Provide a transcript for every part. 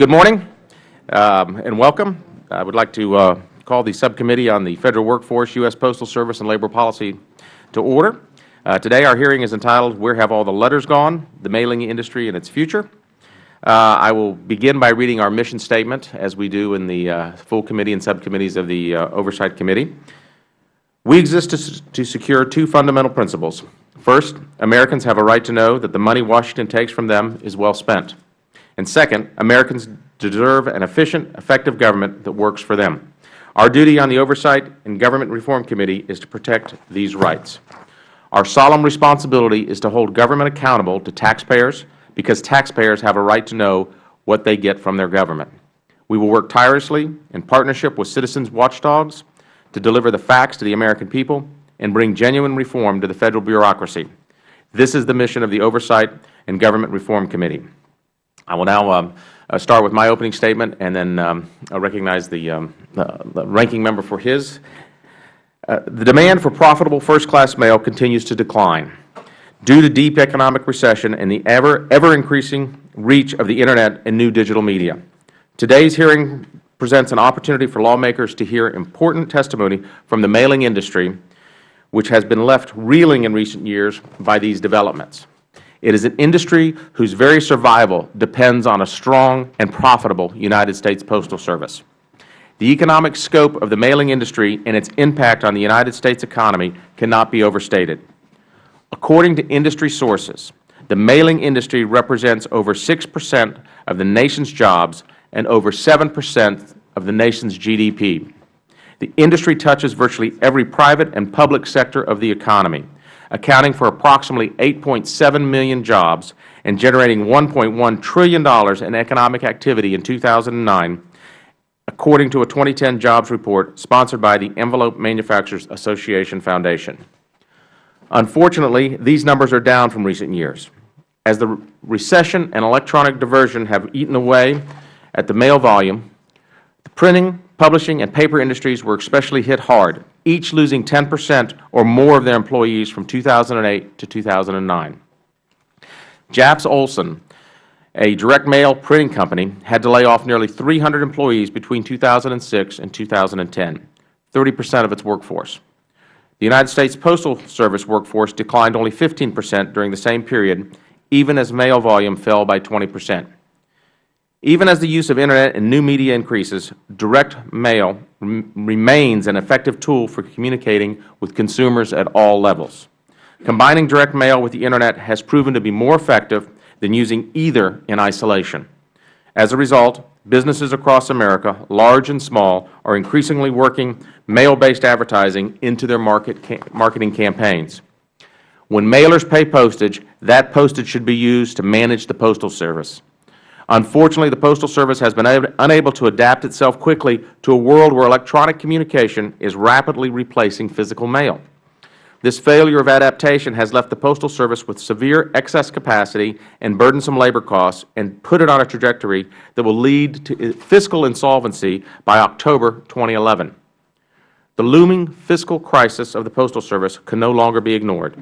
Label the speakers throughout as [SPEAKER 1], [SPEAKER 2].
[SPEAKER 1] good morning um, and welcome. I would like to uh, call the Subcommittee on the Federal Workforce, U.S. Postal Service, and Labor Policy to order. Uh, today our hearing is entitled, Where Have All the Letters Gone? The Mailing Industry and Its Future. Uh, I will begin by reading our mission statement, as we do in the uh, full committee and subcommittees of the uh, Oversight Committee. We exist to, to secure two fundamental principles. First, Americans have a right to know that the money Washington takes from them is well spent. And second, Americans deserve an efficient, effective government that works for them. Our duty on the Oversight and Government Reform Committee is to protect these rights. Our solemn responsibility is to hold government accountable to taxpayers because taxpayers have a right to know what they get from their government. We will work tirelessly in partnership with citizens watchdogs to deliver the facts to the American people and bring genuine reform to the Federal bureaucracy. This is the mission of the Oversight and Government Reform Committee. I will now um, uh, start with my opening statement and then um, recognize the, um, the, ranking member for his. Uh, the demand for profitable first-class mail continues to decline due to deep economic recession and the ever, ever increasing reach of the Internet and new digital media. Today's hearing presents an opportunity for lawmakers to hear important testimony from the mailing industry, which has been left reeling in recent years by these developments. It is an industry whose very survival depends on a strong and profitable United States Postal Service. The economic scope of the mailing industry and its impact on the United States economy cannot be overstated. According to industry sources, the mailing industry represents over 6 percent of the nation's jobs and over 7 percent of the nation's GDP. The industry touches virtually every private and public sector of the economy accounting for approximately 8.7 million jobs and generating $1.1 trillion in economic activity in 2009, according to a 2010 jobs report sponsored by the Envelope Manufacturers Association Foundation. Unfortunately, these numbers are down from recent years. As the recession and electronic diversion have eaten away at the mail volume, the printing, publishing, and paper industries were especially hit hard each losing 10 percent or more of their employees from 2008 to 2009. Japs Olson, a direct mail printing company, had to lay off nearly 300 employees between 2006 and 2010, 30 percent of its workforce. The United States Postal Service workforce declined only 15 percent during the same period, even as mail volume fell by 20 percent. Even as the use of Internet and new media increases, direct mail remains an effective tool for communicating with consumers at all levels. Combining direct mail with the Internet has proven to be more effective than using either in isolation. As a result, businesses across America, large and small, are increasingly working mail-based advertising into their market marketing campaigns. When mailers pay postage, that postage should be used to manage the Postal Service. Unfortunately, the Postal Service has been unable to adapt itself quickly to a world where electronic communication is rapidly replacing physical mail. This failure of adaptation has left the Postal Service with severe excess capacity and burdensome labor costs and put it on a trajectory that will lead to uh, fiscal insolvency by October 2011. The looming fiscal crisis of the Postal Service can no longer be ignored.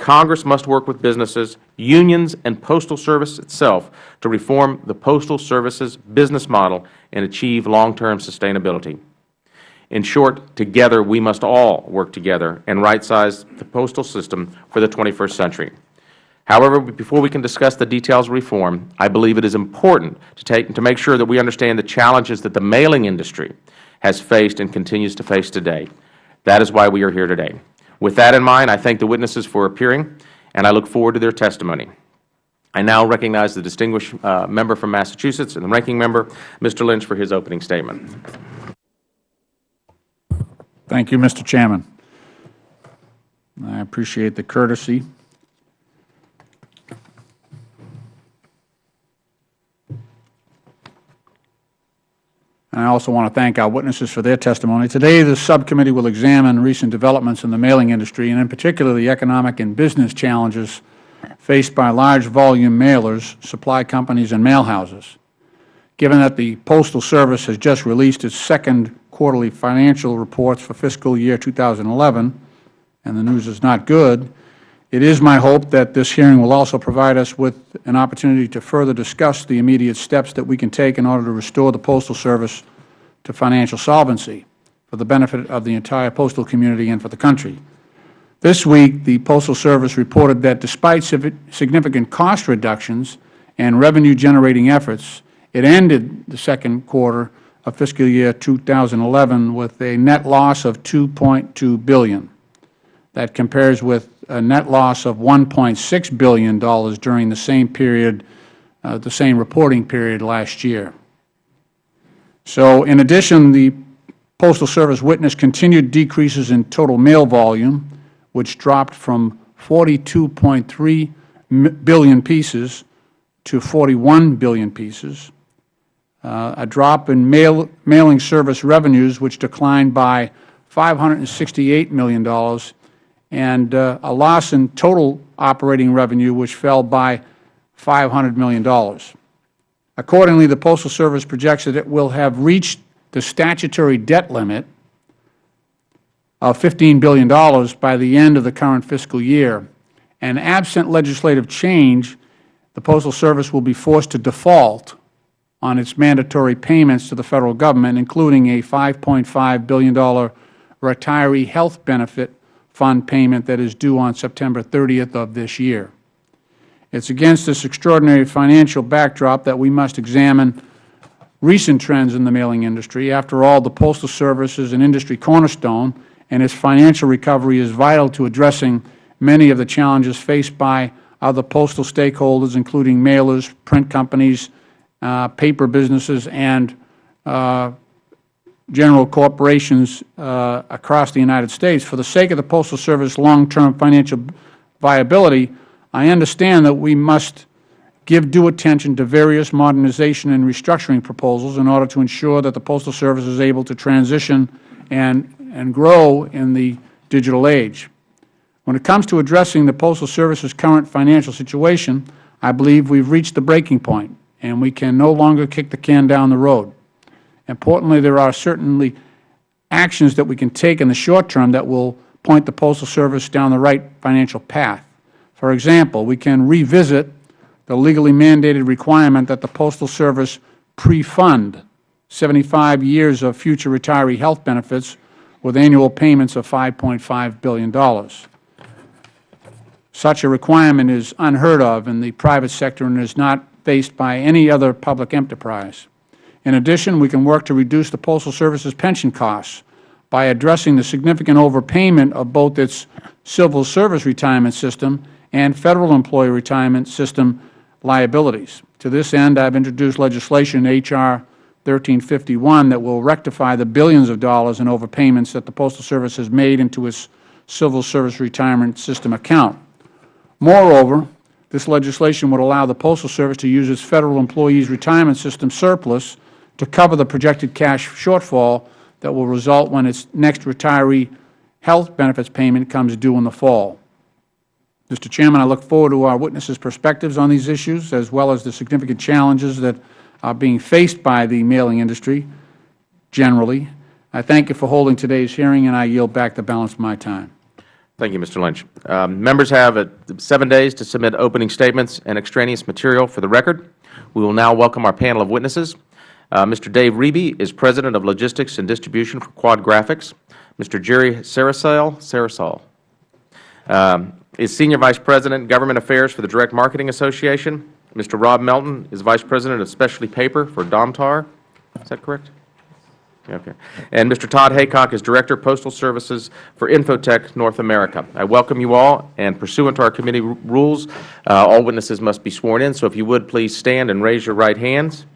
[SPEAKER 1] Congress must work with businesses, unions, and Postal Service itself to reform the Postal Service's business model and achieve long-term sustainability. In short, together we must all work together and right-size the postal system for the 21st century. However, before we can discuss the details of reform, I believe it is important to, take, to make sure that we understand the challenges that the mailing industry has faced and continues to face today. That is why we are here today. With that in mind, I thank the witnesses for appearing, and I look forward to their testimony. I now recognize the distinguished uh, member from Massachusetts and the ranking member, Mr. Lynch, for his opening statement.
[SPEAKER 2] Thank you, Mr. Chairman. I appreciate the courtesy also want to thank our witnesses for their testimony. Today, the subcommittee will examine recent developments in the mailing industry, and in particular the economic and business challenges faced by large volume mailers, supply companies, and mailhouses. Given that the Postal Service has just released its second quarterly financial reports for fiscal year 2011, and the news is not good, It is my hope that this hearing will also provide us with an opportunity to further discuss the immediate steps that we can take in order to restore the Postal Service to financial solvency for the benefit of the entire postal community and for the country. This week, the Postal Service reported that despite significant cost reductions and revenue-generating efforts, it ended the second quarter of fiscal year 2011 with a net loss of 2.2 billion. That compares with a net loss of $1.6 billion during the same period, uh, the same reporting period last year. So, in addition, the Postal Service witnessed continued decreases in total mail volume, which dropped from 42.3 billion pieces to 41 billion pieces, uh, a drop in mail, mailing service revenues, which declined by $568 million, and uh, a loss in total operating revenue, which fell by $500 million. Accordingly, the Postal Service projects that it will have reached the statutory debt limit of $15 billion by the end of the current fiscal year. And absent legislative change, the Postal Service will be forced to default on its mandatory payments to the Federal Government, including a $5.5 billion retiree health benefit fund payment that is due on September 30th of this year. It is against this extraordinary financial backdrop that we must examine recent trends in the mailing industry. After all, the Postal Service is an industry cornerstone, and its financial recovery is vital to addressing many of the challenges faced by other postal stakeholders, including mailers, print companies, uh, paper businesses, and uh, general corporations uh, across the United States. For the sake of the Postal Service long-term financial viability, I understand that we must give due attention to various modernization and restructuring proposals in order to ensure that the Postal Service is able to transition and, and grow in the digital age. When it comes to addressing the Postal Service's current financial situation, I believe we have reached the breaking point, and we can no longer kick the can down the road. Importantly, there are certainly actions that we can take in the short term that will point the Postal Service down the right financial path. For example, we can revisit the legally mandated requirement that the Postal Service pre-fund 75 years of future retiree health benefits with annual payments of $5.5 billion. Such a requirement is unheard of in the private sector and is not faced by any other public enterprise. In addition, we can work to reduce the Postal Service's pension costs by addressing the significant overpayment of both its civil service retirement system and Federal employee retirement system liabilities. To this end, I have introduced legislation, H.R. 1351, that will rectify the billions of dollars in overpayments that the Postal Service has made into its civil service retirement system account. Moreover, this legislation would allow the Postal Service to use its Federal employees' retirement system surplus to cover the projected cash shortfall that will result when its next retiree health benefits payment comes due in the fall. Mr. Chairman, I look forward to our witnesses' perspectives on these issues, as well as the significant challenges that are being faced by the mailing industry generally. I thank you for holding today's hearing, and I yield back the balance of my time.
[SPEAKER 1] Thank you, Mr. Lynch. Um, members have uh, seven days to submit opening statements and extraneous material for the record. We will now welcome our panel of witnesses. Uh, Mr. Dave Reby is President of Logistics and Distribution for Quad Graphics. Mr. Jerry Cerasale, Cerasale um, is Senior Vice President, Government Affairs for the Direct Marketing Association. Mr. Rob Melton is Vice President of Specialty Paper for Domtar. Is that correct? Okay. And Mr. Todd Haycock is Director, Postal Services for Infotech North America. I welcome you all, and pursuant to our committee rules, uh, all witnesses must be sworn in. So if you would, please stand and raise your right hands.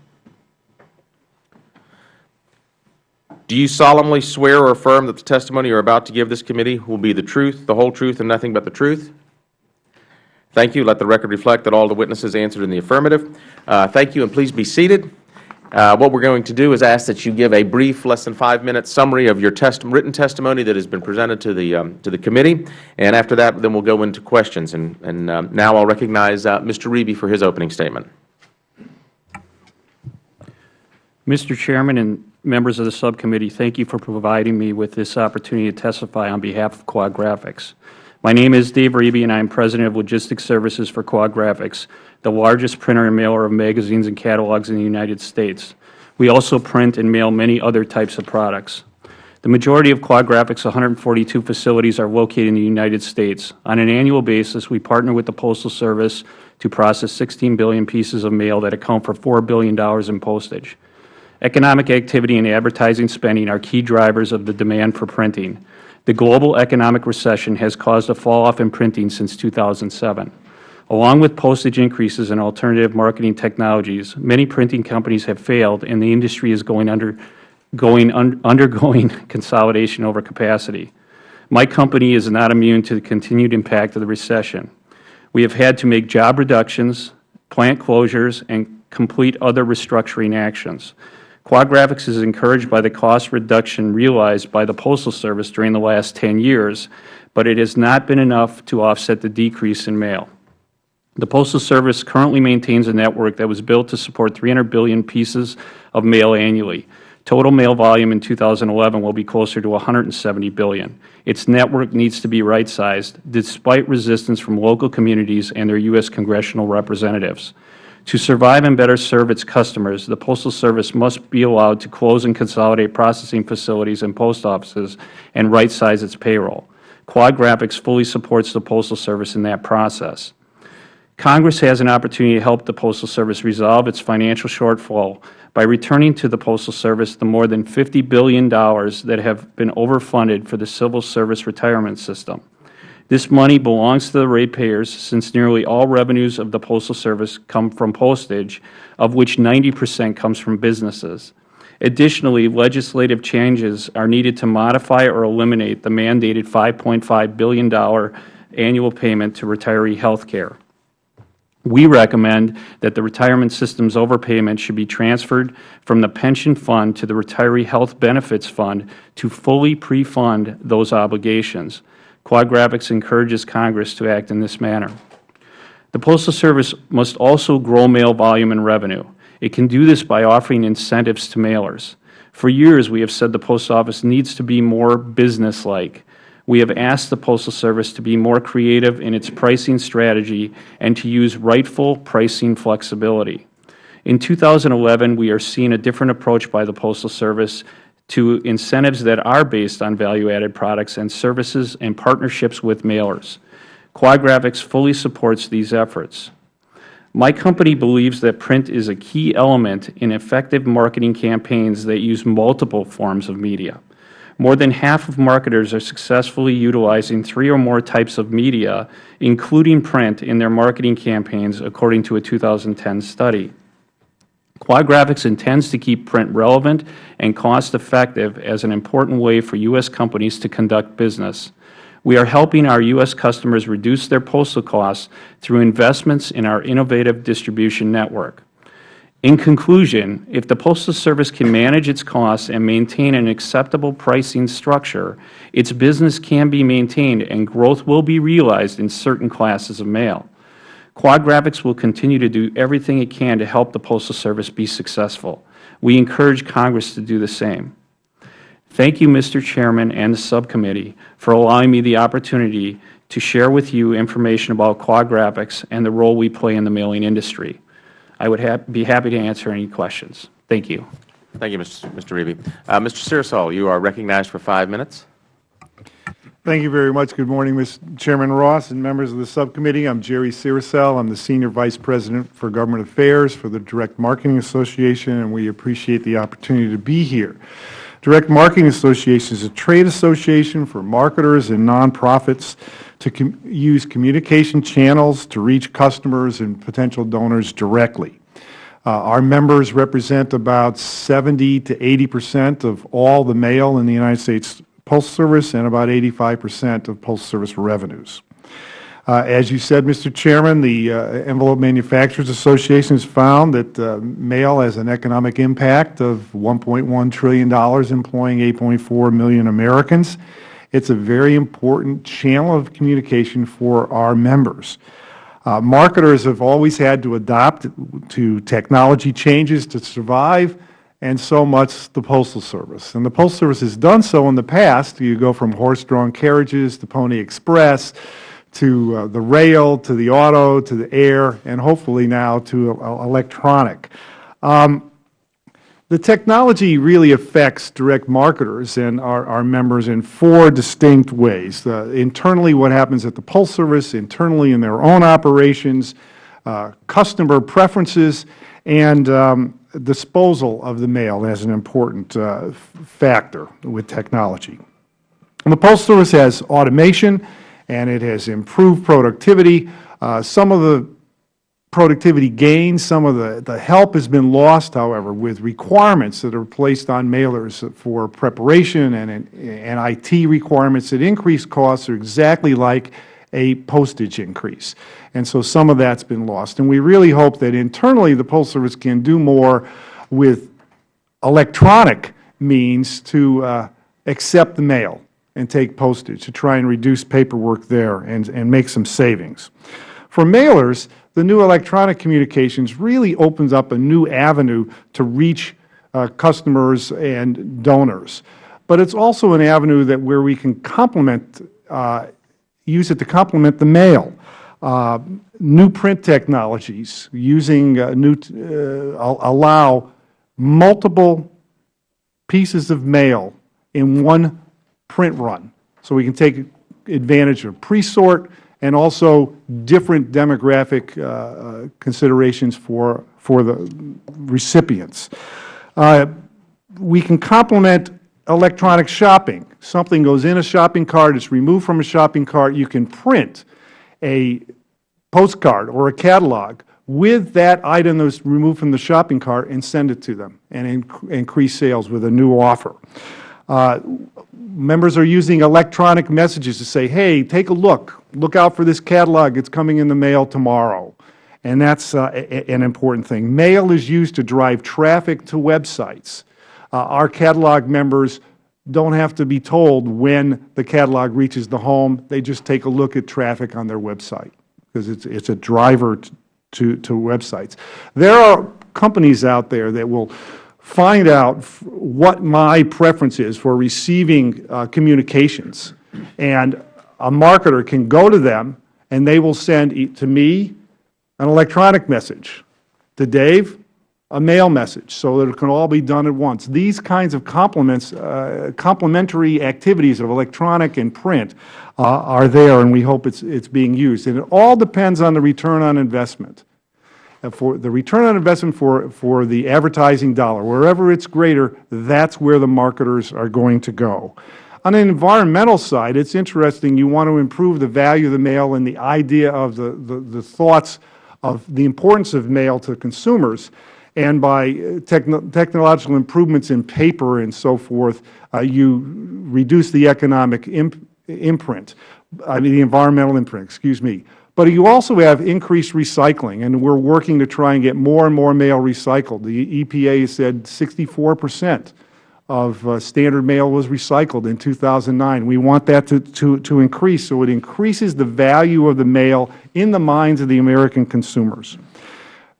[SPEAKER 1] Do you solemnly swear or affirm that the testimony you are about to give this committee will be the truth, the whole truth, and nothing but the truth? Thank you. Let the record reflect that all the witnesses answered in the affirmative. Uh, Thank you, and please be seated. Uh, What we are going to do is ask that you give a brief, less than five-minute summary of your test- written testimony that has been presented to the um, to the committee, and after that, then we'll go into questions. And and um, Now I'll recognize uh, Mr. Reby for his opening statement.
[SPEAKER 3] Mr. Chairman and members of the subcommittee, thank you for providing me with this opportunity to testify on behalf of Quad Graphics. My name is Dave Reby, and I am President of Logistics Services for Quad Graphics, the largest printer and mailer of magazines and catalogs in the United States. We also print and mail many other types of products. The majority of Quad Graphics' 142 facilities are located in the United States. On an annual basis, we partner with the Postal Service to process 16 billion pieces of mail that account for $4 billion in postage. Economic activity and advertising spending are key drivers of the demand for printing. The global economic recession has caused a fall-off in printing since 2007. Along with postage increases and alternative marketing technologies, many printing companies have failed, and the industry is going under, going un, undergoing consolidation over capacity. My company is not immune to the continued impact of the recession. We have had to make job reductions, plant closures, and complete other restructuring actions. Quad Graphics is encouraged by the cost reduction realized by the Postal Service during the last 10 years, but it has not been enough to offset the decrease in mail. The Postal Service currently maintains a network that was built to support 300 billion pieces of mail annually. Total mail volume in 2011 will be closer to 170 billion. Its network needs to be right-sized, despite resistance from local communities and their U.S. congressional representatives. To survive and better serve its customers, the Postal Service must be allowed to close and consolidate processing facilities and post offices and right-size its payroll. Quad Graphics fully supports the Postal Service in that process. Congress has an opportunity to help the Postal Service resolve its financial shortfall by returning to the Postal Service the more than $50 billion that have been overfunded for the Civil Service retirement system. This money belongs to the ratepayers since nearly all revenues of the Postal Service come from postage, of which 90 percent comes from businesses. Additionally, legislative changes are needed to modify or eliminate the mandated $5.5 billion annual payment to retiree health care. We recommend that the retirement system's overpayment should be transferred from the pension fund to the retiree health benefits fund to fully pre-fund those obligations. Quad Graphics encourages Congress to act in this manner. The Postal Service must also grow mail volume and revenue. It can do this by offering incentives to mailers. For years, we have said the Post Office needs to be more businesslike. We have asked the Postal Service to be more creative in its pricing strategy and to use rightful pricing flexibility. In 2011, we are seeing a different approach by the Postal Service to incentives that are based on value-added products and services and partnerships with mailers. Quad Graphics fully supports these efforts. My company believes that print is a key element in effective marketing campaigns that use multiple forms of media. More than half of marketers are successfully utilizing three or more types of media, including print, in their marketing campaigns, according to a 2010 study. Quad intends to keep print relevant and cost-effective as an important way for U.S. companies to conduct business. We are helping our U.S. customers reduce their postal costs through investments in our innovative distribution network. In conclusion, if the Postal Service can manage its costs and maintain an acceptable pricing structure, its business can be maintained and growth will be realized in certain classes of mail. Quad Graphics will continue to do everything it can to help the Postal Service be successful. We encourage Congress to do the same. Thank you, Mr. Chairman and the subcommittee, for allowing me the opportunity to share with you information about Quad Graphics and the role we play in the mailing industry. I would ha be happy to answer any questions. Thank you.
[SPEAKER 1] Thank you, Mr. Reby. Uh, Mr. Cerasale, you are recognized for five minutes.
[SPEAKER 4] Thank you very much. Good morning, Mr. Chairman Ross and members of the subcommittee. I'm Jerry Cerasale. I'm the Senior Vice President for Government Affairs for the Direct Marketing Association, and we appreciate the opportunity to be here. Direct Marketing Association is a trade association for marketers and nonprofits to com use communication channels to reach customers and potential donors directly. Uh, our members represent about 70 to 80 percent of all the mail in the United States Postal Service and about 85 percent of Postal Service revenues. Uh, as you said, Mr. Chairman, the uh, Envelope Manufacturers Association has found that uh, mail has an economic impact of $1.1 trillion, employing 8.4 million Americans. It's a very important channel of communication for our members. Uh, marketers have always had to adapt to technology changes to survive, and so much the Postal Service. And the Postal Service has done so in the past. You go from horse-drawn carriages to Pony Express to uh, the rail, to the auto, to the air, and hopefully now to uh, electronic. Um, the technology really affects direct marketers and our, our members in four distinct ways. Uh, internally, what happens at the Postal Service, internally in their own operations, uh, customer preferences, and um, disposal of the mail as an important uh, factor with technology. And the Postal Service has automation, and it has improved productivity. Uh, some of the productivity gains, some of the, the help has been lost, however, with requirements that are placed on mailers for preparation and, and IT requirements that increase costs are exactly like a postage increase. And so some of that has been lost. And we really hope that internally the Postal Service can do more with electronic means to uh, accept the mail and take postage, to try and reduce paperwork there and, and make some savings. For mailers, the new electronic communications really opens up a new avenue to reach uh, customers and donors. But it is also an avenue that where we can complement, uh, use it to complement the mail. Uh, new print technologies using uh, new, uh, allow multiple pieces of mail in one print run. So we can take advantage of pre-sort and also different demographic uh, considerations for, for the recipients. Uh, we can complement electronic shopping. Something goes in a shopping cart, it's removed from a shopping cart, you can print a postcard or a catalog with that item that was removed from the shopping cart and send it to them and inc increase sales with a new offer. Uh, members are using electronic messages to say, hey, take a look. Look out for this catalog. It's coming in the mail tomorrow. And that's uh, an important thing. Mail is used to drive traffic to websites. Uh, our catalog members don't have to be told when the catalog reaches the home. They just take a look at traffic on their website because it's, it's a driver to, to websites. There are companies out there that will find out what my preference is for receiving uh, communications. And a marketer can go to them and they will send to me an electronic message, to Dave a mail message, so that it can all be done at once. These kinds of complements, uh, complementary activities of electronic and print uh, are there, and we hope it's, it's being used. And it all depends on the return on investment. Uh, for the return on investment for, for the advertising dollar, wherever it's greater, that's where the marketers are going to go. On an environmental side, it's interesting. You want to improve the value of the mail and the idea of the, the, the thoughts of the importance of mail to consumers. And by uh, techno technological improvements in paper and so forth, uh, you reduce the economic imp imprint, I mean the environmental imprint, excuse me. But you also have increased recycling, and we are working to try and get more and more mail recycled. The EPA said 64 percent of uh, standard mail was recycled in 2009. We want that to, to, to increase, so it increases the value of the mail in the minds of the American consumers.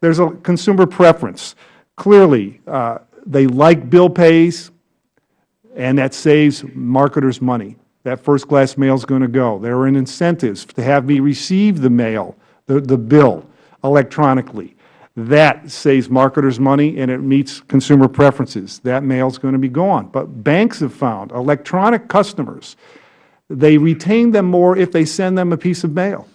[SPEAKER 4] There is a consumer preference. Clearly, uh, they like bill pays, and that saves marketers money that first class mail is going to go. There are incentives to have me receive the mail, the, the bill, electronically. That saves marketers money and it meets consumer preferences. That mail is going to be gone. But banks have found electronic customers, they retain them more if they send them a piece of mail.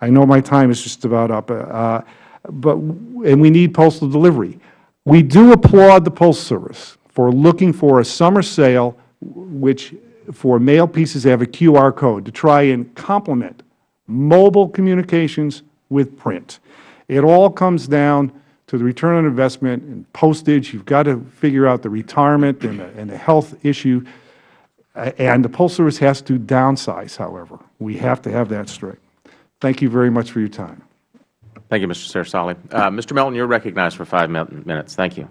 [SPEAKER 4] I know my time is just about up, uh, but, and we need postal delivery. We do applaud the Postal Service for looking for a summer sale which for mail pieces have a QR code to try and complement mobile communications with print. It all comes down to the return on investment and postage. You've got to figure out the retirement and the, and the health issue. And the Postal Service has to downsize, however. We have to have that straight. Thank you very much for your time.
[SPEAKER 1] Thank you, Mr. Cerasale. Uh, Mr. Melton, you are recognized for five minutes. Thank you.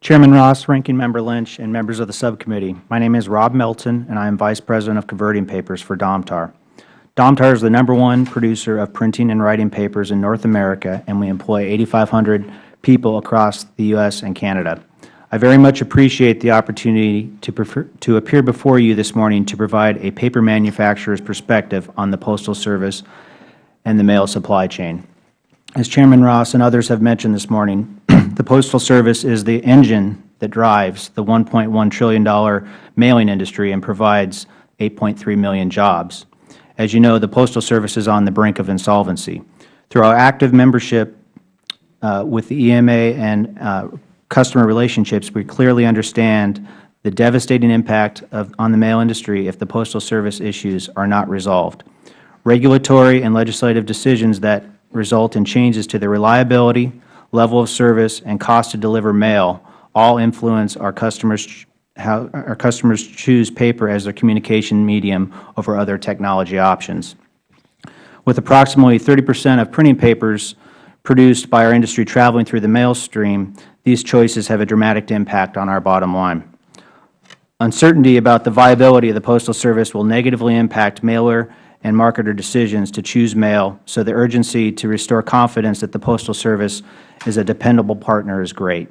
[SPEAKER 5] Chairman Ross, Ranking Member Lynch, and members of the subcommittee, my name is Rob Melton, and I am Vice President of Converting Papers for Domtar. Domtar is the number one producer of printing and writing papers in North America, and we employ 8,500 people across the U.S. and Canada. I very much appreciate the opportunity to, prefer, to appear before you this morning to provide a paper manufacturer's perspective on the Postal Service and the mail supply chain. As Chairman Ross and others have mentioned this morning, the Postal Service is the engine that drives the $1.1 trillion mailing industry and provides 8.3 million jobs. As you know, the Postal Service is on the brink of insolvency. Through our active membership uh, with the EMA and uh, customer relationships, we clearly understand the devastating impact of, on the mail industry if the Postal Service issues are not resolved. Regulatory and legislative decisions that result in changes to the reliability, level of service, and cost to deliver mail all influence our customers how our customers choose paper as their communication medium over other technology options. With approximately 30 percent of printing papers produced by our industry traveling through the mail stream, these choices have a dramatic impact on our bottom line. Uncertainty about the viability of the Postal Service will negatively impact mailer and marketer decisions to choose mail, so the urgency to restore confidence that the Postal Service is a dependable partner is great.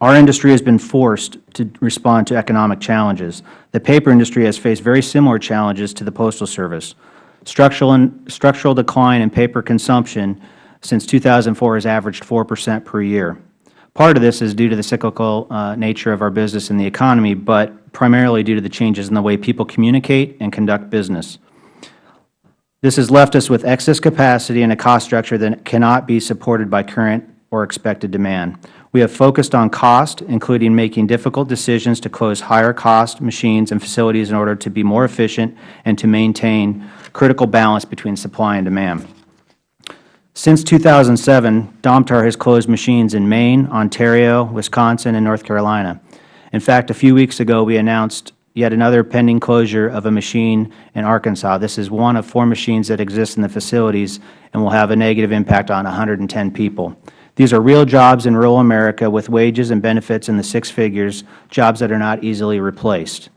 [SPEAKER 5] Our industry has been forced to respond to economic challenges. The paper industry has faced very similar challenges to the Postal Service. Structural, and, structural decline in paper consumption since 2004 has averaged 4 percent per year. Part of this is due to the cyclical uh, nature of our business and the economy, but primarily due to the changes in the way people communicate and conduct business. This has left us with excess capacity and a cost structure that cannot be supported by current or expected demand. We have focused on cost, including making difficult decisions to close higher cost machines and facilities in order to be more efficient and to maintain critical balance between supply and demand. Since 2007, Domtar has closed machines in Maine, Ontario, Wisconsin, and North Carolina. In fact, a few weeks ago, we announced yet another pending closure of a machine in Arkansas. This is one of four machines that exist in the facilities and will have a negative impact on 110 people. These are real jobs in rural America with wages and benefits in the six figures, jobs that are not easily replaced.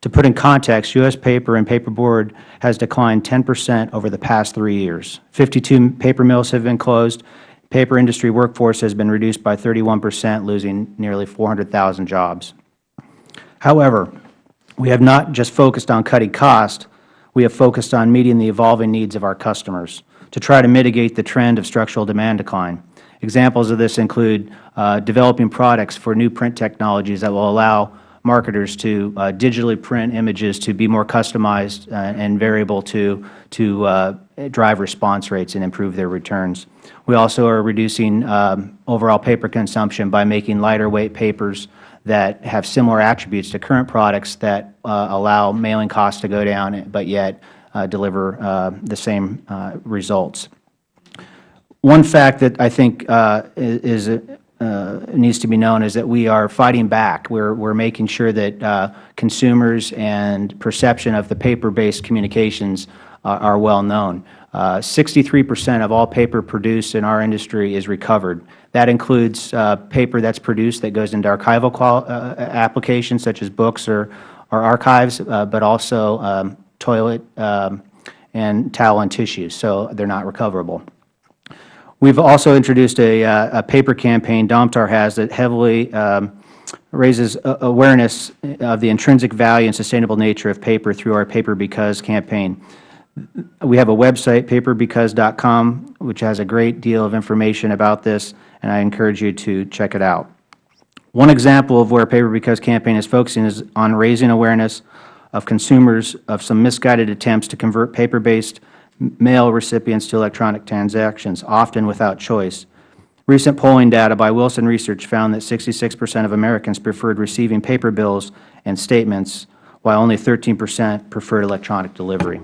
[SPEAKER 5] To put in context, U.S. paper and paperboard has declined 10 percent over the past three years. 52 paper mills have been closed. Paper industry workforce has been reduced by 31 percent, losing nearly 400,000 jobs. However, we have not just focused on cutting cost, we have focused on meeting the evolving needs of our customers to try to mitigate the trend of structural demand decline. Examples of this include uh, developing products for new print technologies that will allow marketers to uh, digitally print images to be more customized uh, and variable to, to uh, drive response rates and improve their returns. We also are reducing um, overall paper consumption by making lighter weight papers that have similar attributes to current products that uh, allow mailing costs to go down, but yet uh, deliver uh, the same results. One fact that I think is, uh, needs to be known is that we are fighting back. We're, we're making sure that uh, consumers and perception of the paper-based communications are well known. 63 percent of all paper produced in our industry is recovered. That includes uh, paper that's produced that goes into archival uh, applications such as books or, or archives, uh, but also um, toilet um, and towel and tissues, so they are not recoverable. We have also introduced a, uh, a, paper campaign Domtar has that heavily um, raises awareness of the intrinsic value and sustainable nature of paper through our Paper Because campaign. We have a website, paperbecause.com, which has a great deal of information about this, and I encourage you to check it out. One example of where Paper Because campaign is focusing is on raising awareness of consumers of some misguided attempts to convert paper-based mail recipients to electronic transactions, often without choice. Recent polling data by Wilson Research found that 66 percent of Americans preferred receiving paper bills and statements, while only 13 percent preferred electronic delivery.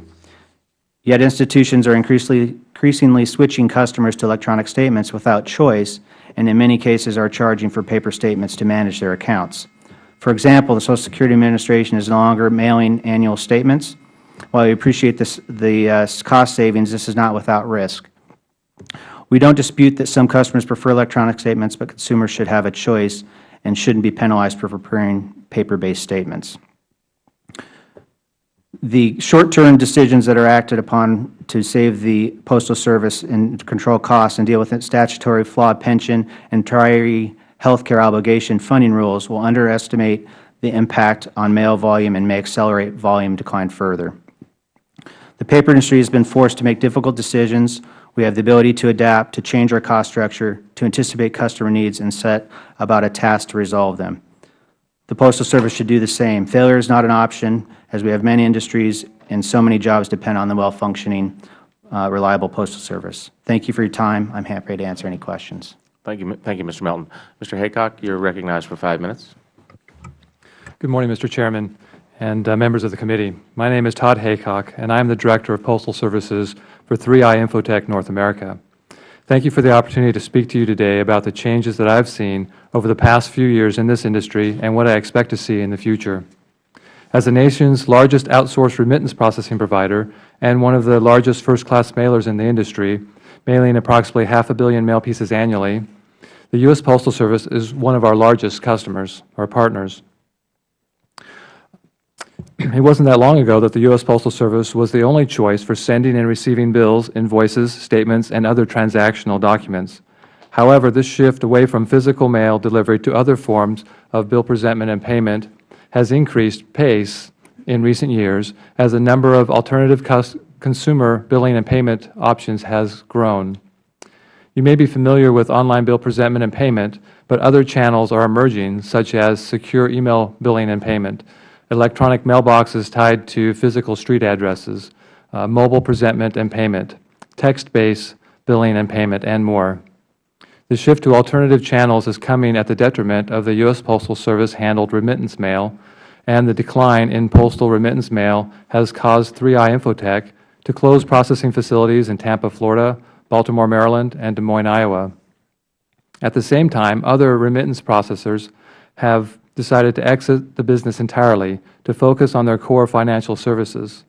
[SPEAKER 5] Yet institutions are increasingly, increasingly switching customers to electronic statements without choice, and in many cases are charging for paper statements to manage their accounts. For example, the Social Security Administration is no longer mailing annual statements, while we appreciate this, the uh, cost savings, this is not without risk. We don't dispute that some customers prefer electronic statements, but consumers should have a choice and shouldn't be penalized for preparing paper-based statements. The short-term decisions that are acted upon to save the Postal Service and control costs and deal with statutory flawed pension and retiree health care obligation funding rules will underestimate the impact on mail volume and may accelerate volume decline further. The paper industry has been forced to make difficult decisions. We have the ability to adapt, to change our cost structure, to anticipate customer needs, and set about a task to resolve them. The Postal Service should do the same. Failure is not an option, as we have many industries and so many jobs depend on the well-functioning, uh, reliable Postal Service. Thank you for your time. I am happy to answer any questions.
[SPEAKER 1] Thank you, thank you, Mr. Melton. Mr. Haycock, you are recognized for five minutes.
[SPEAKER 6] Good morning, Mr. Chairman and uh, members of the committee. My name is Todd Haycock, and I am the Director of Postal Services for 3i Infotech North America. Thank you for the opportunity to speak to you today about the changes that I have seen over the past few years in this industry and what I expect to see in the future. As the nation's largest outsourced remittance processing provider and one of the largest first-class mailers in the industry, mailing approximately half a billion mail pieces annually, the U.S. Postal Service is one of our largest customers or partners. It wasn't that long ago that the U.S. Postal Service was the only choice for sending and receiving bills, invoices, statements, and other transactional documents. However, this shift away from physical mail delivery to other forms of bill presentment and payment has increased pace in recent years as the number of alternative consumer billing and payment options has grown. You may be familiar with online bill presentment and payment, but other channels are emerging, such as secure email billing and payment, electronic mailboxes tied to physical street addresses, uh, mobile presentment and payment, text-based billing and payment, and more. The shift to alternative channels is coming at the detriment of the U.S. Postal Service handled remittance mail, and the decline in postal remittance mail has caused 3i Infotech to close processing facilities in Tampa, Florida, Baltimore, Maryland, and Des Moines, Iowa. At the same time, other remittance processors have decided to exit the business entirely to focus on their core financial services.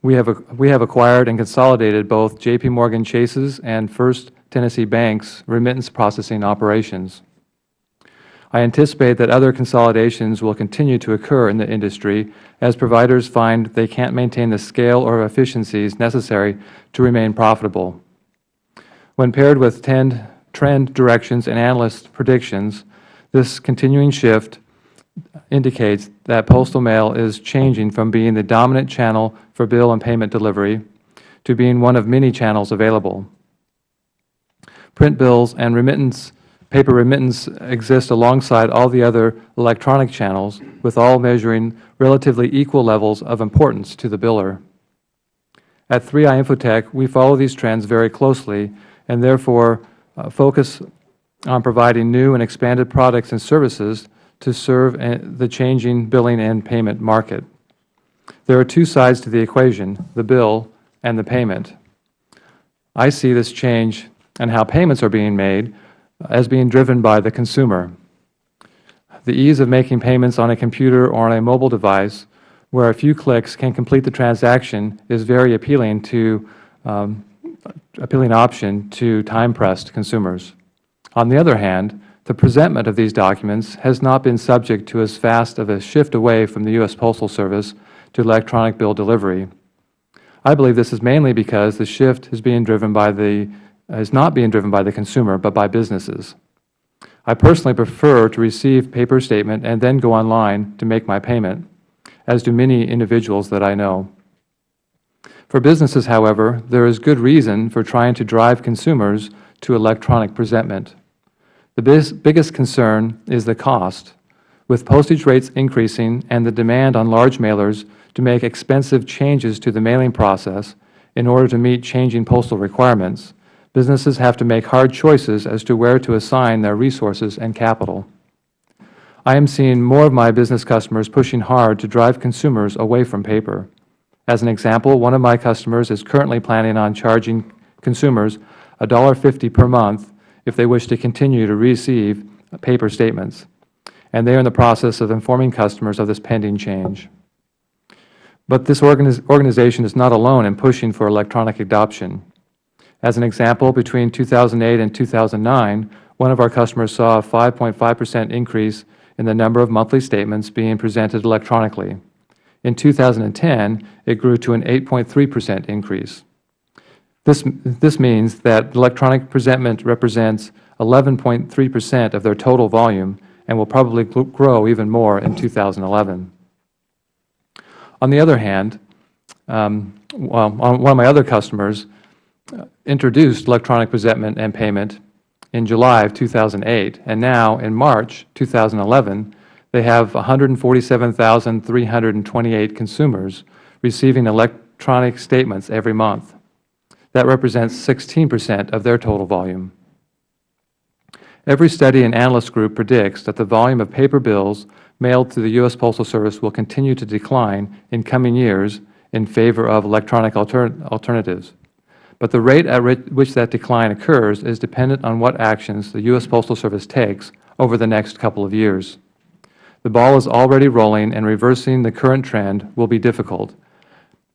[SPEAKER 6] We have, we have acquired and consolidated both J.P. Morgan Chase's and First Tennessee Bank's remittance processing operations. I anticipate that other consolidations will continue to occur in the industry as providers find they can't maintain the scale or efficiencies necessary to remain profitable. When paired with trend directions and analyst predictions, this continuing shift indicates that postal mail is changing from being the dominant channel for bill and payment delivery to being one of many channels available. Print bills and remittance, paper remittance exist alongside all the other electronic channels, with all measuring relatively equal levels of importance to the biller. At 3i Infotech, we follow these trends very closely and therefore uh, focus on providing new and expanded products and services to serve the changing billing and payment market. There are two sides to the equation, the bill and the payment. I see this change and how payments are being made as being driven by the consumer. The ease of making payments on a computer or on a mobile device where a few clicks can complete the transaction is very appealing to um, appealing option to time-pressed consumers. On the other hand, the presentment of these documents has not been subject to as fast of a shift away from the U.S. Postal Service to electronic bill delivery. I believe this is mainly because the shift is being driven by the is not being driven by the consumer, but by businesses. I personally prefer to receive paper statement and then go online to make my payment, as do many individuals that I know. For businesses, however, there is good reason for trying to drive consumers to electronic presentment. The biggest concern is the cost. With postage rates increasing and the demand on large mailers to make expensive changes to the mailing process in order to meet changing postal requirements, businesses have to make hard choices as to where to assign their resources and capital. I am seeing more of my business customers pushing hard to drive consumers away from paper. As an example, one of my customers is currently planning on charging consumers $1.50 per month if they wish to continue to receive paper statements, and they are in the process of informing customers of this pending change. But this organiz organization is not alone in pushing for electronic adoption. As an example, between 2008 and 2009, one of our customers saw a 5.5 percent increase in the number of monthly statements being presented electronically. In 2010, it grew to an 8.3 percent increase. This, this means that electronic presentment represents 11.3 percent of their total volume and will probably grow even more in 2011. On the other hand, um, well, one of my other customers uh, introduced electronic presentment and payment in July of 2008, and now, in March 2011, they have 147,328 consumers receiving electronic statements every month. That represents 16 percent of their total volume. Every study and analyst group predicts that the volume of paper bills mailed to the U.S. Postal Service will continue to decline in coming years in favor of electronic alter alternatives. But the rate at which that decline occurs is dependent on what actions the U.S. Postal Service takes over the next couple of years. The ball is already rolling, and reversing the current trend will be difficult.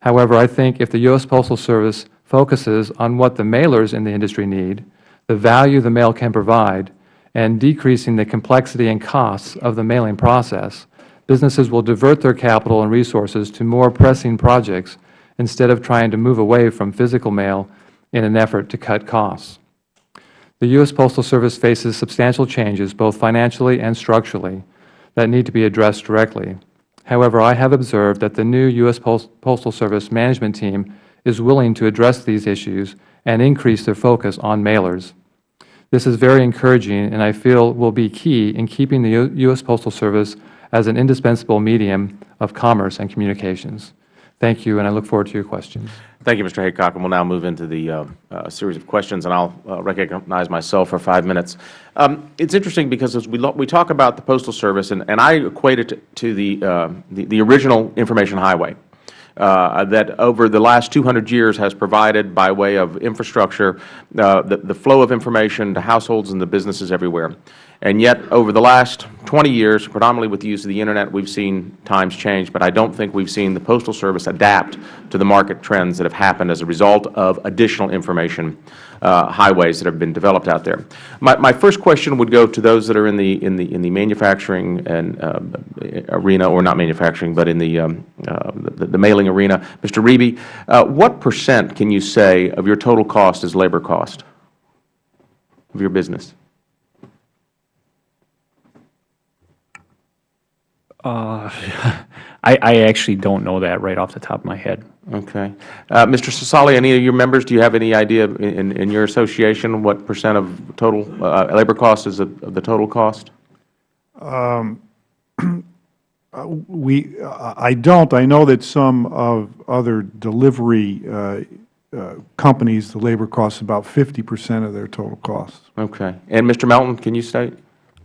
[SPEAKER 6] However, I think if the U.S. Postal Service focuses on what the mailers in the industry need, the value the mail can provide, and decreasing the complexity and costs of the mailing process, businesses will divert their capital and resources to more pressing projects instead of trying to move away from physical mail in an effort to cut costs. The U.S. Postal Service faces substantial changes, both financially and structurally, that need to be addressed directly. However, I have observed that the new U.S. Pos- Postal Service management team is willing to address these issues and increase their focus on mailers. This is very encouraging, and I feel will be key in keeping the U.S. Postal Service as an indispensable medium of commerce and communications. Thank you, and I look forward to your questions.
[SPEAKER 1] Thank you, Mr. Haycock. And we'll now move into the uh, uh, series of questions, and I'll uh, recognize myself for five minutes. Um, it's interesting because as we, we talk about the Postal Service, and, and I equate it to, to the, uh, the, the original information highway. Uh, that over the last 200 years has provided by way of infrastructure uh, the, the flow of information to households and the businesses everywhere. And yet, over the last 20 years, predominantly with the use of the Internet, we've seen times change, but I don't think we've seen the Postal Service adapt to the market trends that have happened as a result of additional information uh, highways that have been developed out there. My, my first question would go to those that are in the, in the, in the manufacturing and uh, arena, or not manufacturing, but in the, um, uh, the, the mailing arena. Mr. Reby, uh, what percent can you say of your total cost is labor cost of your business?
[SPEAKER 3] Uh, I, I actually don't know that right off the top of my head.
[SPEAKER 1] Okay. Uh, Mr. Cerasale, any of your members, do you have any idea in, in your association what percent of total uh, labor cost is of of the total cost?
[SPEAKER 4] We, I don't. I know that some of other delivery uh, uh, companies, the labor costs about 50 percent of their total costs.
[SPEAKER 1] Okay. And Mr. Melton, can you state?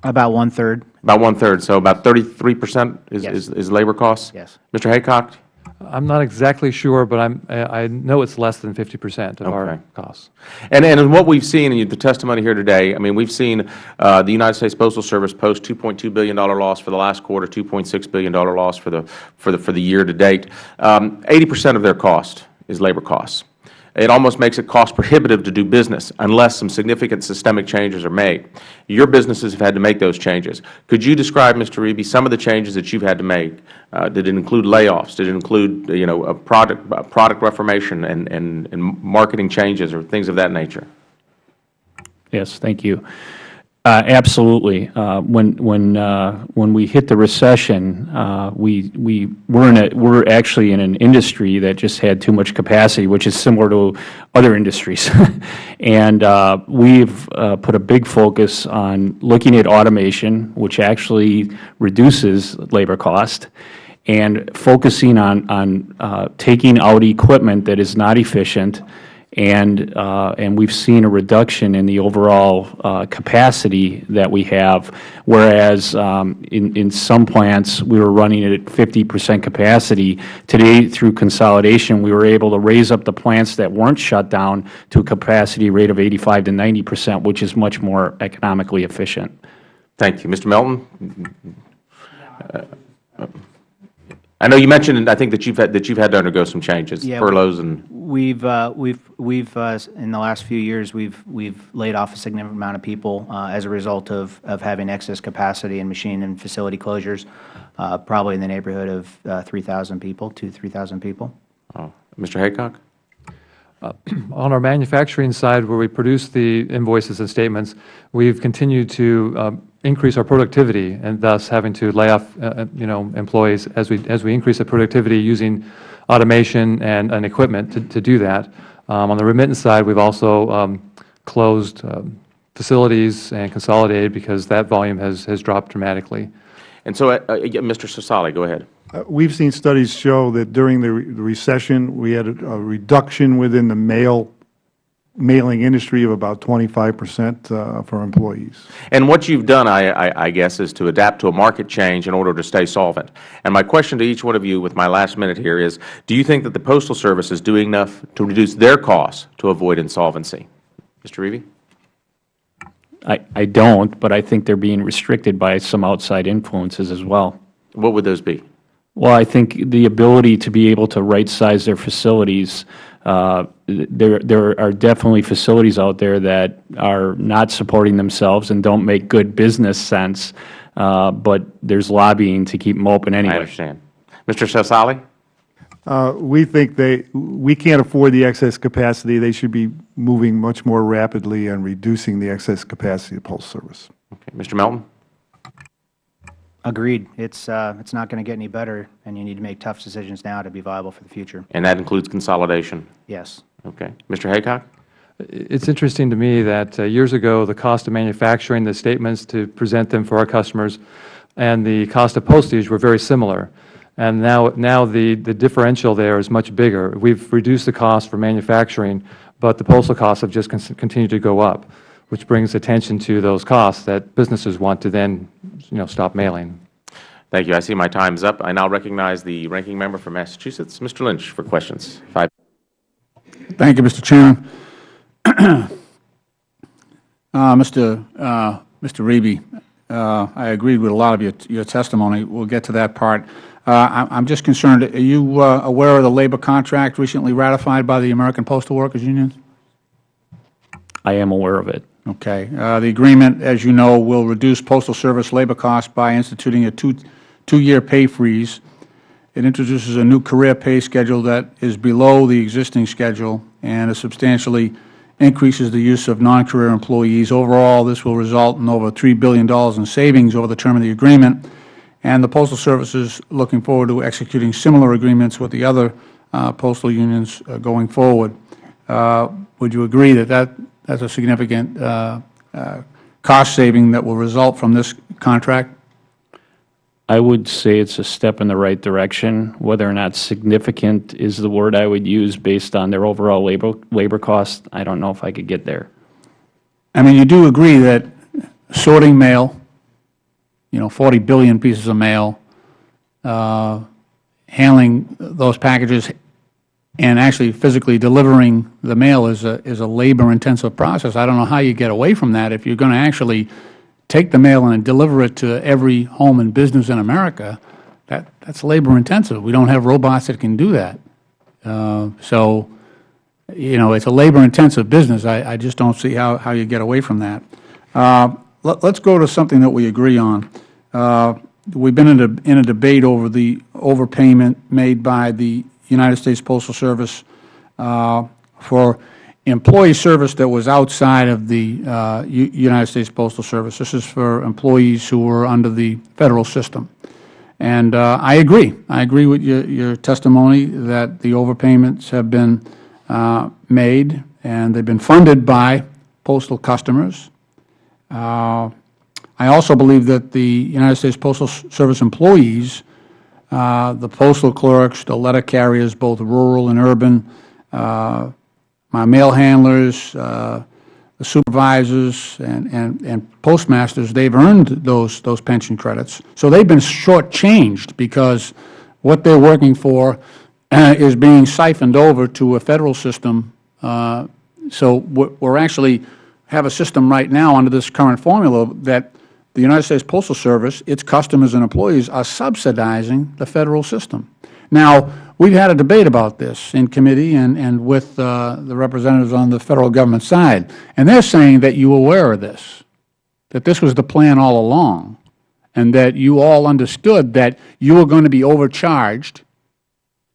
[SPEAKER 5] About one-third?
[SPEAKER 1] About one-third, so about 33 percent is,
[SPEAKER 5] Yes.
[SPEAKER 1] is is labor costs?
[SPEAKER 5] Yes.
[SPEAKER 1] Mr. Haycock?
[SPEAKER 6] I'm not exactly sure, but I'm, I I know it's less than 50 percent of
[SPEAKER 1] Okay.
[SPEAKER 6] our costs.
[SPEAKER 1] And, and what we've seen in the testimony here today, I mean, we've seen uh, the United States Postal Service post $2.2 billion loss for the last quarter, $2.6 billion loss for the, for the, for the year to date. Um, 80% of their cost is labor costs. It almost makes it cost prohibitive to do business unless some significant systemic changes are made. Your businesses have had to make those changes. Could you describe, Mr. Reby, some of the changes that you've had to make? Uh, did it include layoffs? Did it include, you know, a product, a product reformation and, and, and marketing changes or things of that nature?
[SPEAKER 3] Yes, thank you. Uh, Absolutely. Uh, When, when, uh, when we hit the recession, we, we were in a, we're actually in an industry that just had too much capacity, which is similar to other industries. And we've put a big focus on looking at automation, which actually reduces labor cost, and focusing on, on uh, taking out equipment that is not efficient and, uh, and we've seen a reduction in the overall uh, capacity that we have, whereas um, in, in some plants, we were running at 50 percent capacity. Today, through consolidation, we were able to raise up the plants that weren't shut down to a capacity rate of 85 to 90 percent, which is much more economically efficient.
[SPEAKER 1] Thank you. Mr. Melton? I know you mentioned, I think, that you've had, that you've had to undergo some changes,
[SPEAKER 5] Yeah,
[SPEAKER 1] furloughs and,
[SPEAKER 5] We've, uh, we've, we've, uh, in the last few years, we've, we've laid off a significant amount of people uh, as a result of, of having excess capacity and machine and facility closures. uh, probably in the neighborhood of uh, 3,000 people, 2,000, 3,000 people.
[SPEAKER 1] Oh, Mr. Haycock?
[SPEAKER 6] On our manufacturing side, where we produce the invoices and statements, we've continued to increase our productivity and thus having to lay off, uh, uh, you know, employees as we, as we increase the productivity using automation and, and equipment to, to do that. Um, On the remittance side, we've also um, closed um, facilities and consolidated because that volume has, has dropped dramatically.
[SPEAKER 1] And so, uh, uh, Mr. Cerasale, go ahead.
[SPEAKER 4] Uh, We've seen studies show that during the re- the recession, we had a a reduction within the mail, mailing industry of about 25 percent uh, for employees.
[SPEAKER 1] And what you've done, I, I, I guess, is to adapt to a market change in order to stay solvent. And my question to each one of you with my last minute here is, do you think that the Postal Service is doing enough to reduce their costs to avoid insolvency? Mr. Reevy?
[SPEAKER 3] I, I don't, but I think they're being restricted by some outside influences as well.
[SPEAKER 1] What would those be?
[SPEAKER 3] Well, I think the ability to be able to right-size their facilities, uh, there, there are definitely facilities out there that are not supporting themselves and don't make good business sense, uh, but there's lobbying to keep them open anyway.
[SPEAKER 1] I
[SPEAKER 3] anyway.
[SPEAKER 1] understand. Mr. Cerasale?
[SPEAKER 4] Uh, We think they, we can't afford the excess capacity. They should be moving much more rapidly and reducing the excess capacity of the Postal Service.
[SPEAKER 1] Okay. Mr. Melton?
[SPEAKER 5] Agreed. It's, uh, it's not going to get any better, and you need to make tough decisions now to be viable for the future.
[SPEAKER 1] And that includes consolidation.
[SPEAKER 5] Yes.
[SPEAKER 1] Okay. Mr. Haycock?
[SPEAKER 6] It's interesting to me that uh, years ago, the cost of manufacturing the statements to present them for our customers and the cost of postage were very similar. And now, now the, the differential there is much bigger. We've reduced the cost for manufacturing, but the postal costs have just con- continued to go up, which brings attention to those costs that businesses want to then, you know, stop mailing.
[SPEAKER 1] Thank you. I see my time is up. I now recognize the ranking member from Massachusetts, Mr. Lynch, for questions. Five.
[SPEAKER 2] Thank you, Mr. Chairman. Uh, Mr. uh, Mr. Reby, uh, I agreed with a lot of your your testimony. We'll get to that part. Uh, I- I'm just concerned, are you uh, aware of the labor contract recently ratified by the American Postal Workers Union?
[SPEAKER 3] I am aware of it.
[SPEAKER 2] Okay. Uh, The agreement, as you know, will reduce Postal Service labor costs by instituting a two two-year pay freeze. It introduces a new career pay schedule that is below the existing schedule and it substantially increases the use of non-career employees. Overall, this will result in over $3 billion in savings over the term of the agreement, and the Postal Service is looking forward to executing similar agreements with the other uh, postal unions uh, going forward. Uh, Would you agree that that that's a significant uh, uh, cost saving that will result from this contract?
[SPEAKER 3] I would say it's a step in the right direction. Whether or not significant is the word I would use based on their overall labor, labor cost, I don't know if I could get there.
[SPEAKER 2] I mean, you do agree that sorting mail, you know, 40 billion pieces of mail, uh, handling those packages, and actually physically delivering the mail is a, is a labor-intensive process. I don't know how you get away from that if you're going to actually take the mail and deliver it to every home and business in America. That, that's labor-intensive. We don't have robots that can do that. Uh, So, you know, it's a labor-intensive business. I, I just don't see how, how you get away from that. Uh, let, us go to something that we agree on. Uh, we've been in a, in a debate over the overpayment made by the United States Postal Service uh, for employee service that was outside of the uh, United States Postal Service. This is for employees who were under the Federal system. And uh, I agree. I agree with your, your testimony that the overpayments have been uh, made and they've been funded by postal customers. Uh, I also believe that the United States Postal Service employees, uh, the postal clerks, the letter carriers, both rural and urban, uh, my mail handlers, uh, the supervisors and, and, and postmasters, they've earned those, those pension credits. So they've been shortchanged because what they're working for uh, is being siphoned over to a Federal system. Uh, So we're we're actually have a system right now under this current formula that the United States Postal Service, its customers and employees are subsidizing the Federal system. Now, we've had a debate about this in committee and, and with uh, the representatives on the Federal Government side, and they're saying that you were aware of this, that this was the plan all along, and that you all understood that you were going to be overcharged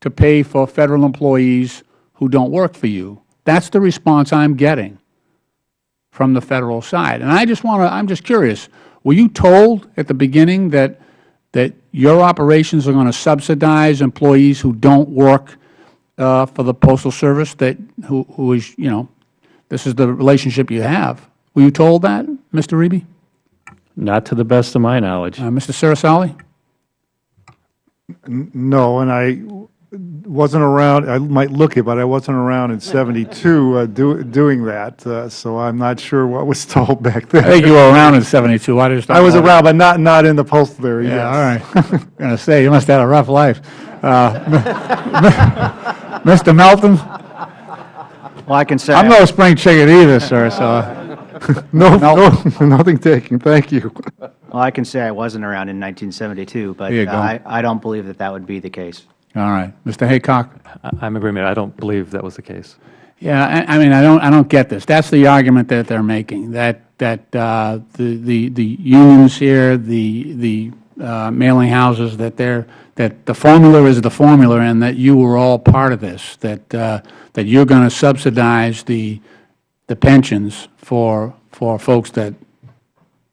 [SPEAKER 2] to pay for Federal employees who don't work for you. That's the response I'm getting from the Federal side. And I just want to, I'm just curious, were you told at the beginning that, that your operations are going to subsidize employees who don't work uh, for the Postal Service, that, who, who is, you know, this is the relationship you have? Were you told that, Mr. Reby?
[SPEAKER 3] Not to the best of my knowledge.
[SPEAKER 2] Uh, Mr. Cerasale?
[SPEAKER 4] No, and I wasn't around, I might look it, but I wasn't around in 72 uh, do- doing that, uh, so I'm not sure what was told back
[SPEAKER 2] I think
[SPEAKER 4] then.
[SPEAKER 2] you were around in 72. I just
[SPEAKER 4] I was
[SPEAKER 2] know.
[SPEAKER 4] around, but not, not in the postal area,
[SPEAKER 2] Yeah,
[SPEAKER 4] yes.
[SPEAKER 2] all right. I'm going to say, you must have had a rough life. Uh, Mr. Melton?
[SPEAKER 5] Well, I can say,
[SPEAKER 2] I'm no spring chicken either, sir, so,
[SPEAKER 4] No,
[SPEAKER 2] No.
[SPEAKER 4] no, nothing taken, thank you.
[SPEAKER 5] well, I can say I wasn't around in 1972, but uh. I, I don't believe that that would be the case.
[SPEAKER 2] All right. Mr. Haycock?
[SPEAKER 6] I- I'm in agreement. I don't believe that was the case.
[SPEAKER 2] Yeah, I, I mean, I don't, I don't get this. That's the argument that they're making, that, that uh, the, the, the unions here, the, the uh, mailing houses, that they're, that the formula is the formula and that you were all part of this, that, uh, that you're going to subsidize the, the pensions for, for folks that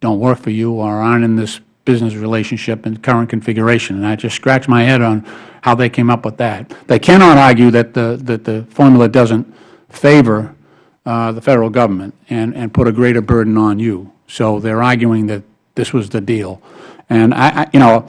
[SPEAKER 2] don't work for you or aren't in this business relationship in current configuration. And I just scratch my head on how they came up with that. They cannot argue that the, that the formula doesn't favor uh, the Federal Government and, and put a greater burden on you. So they're arguing that this was the deal. And I, I- you know,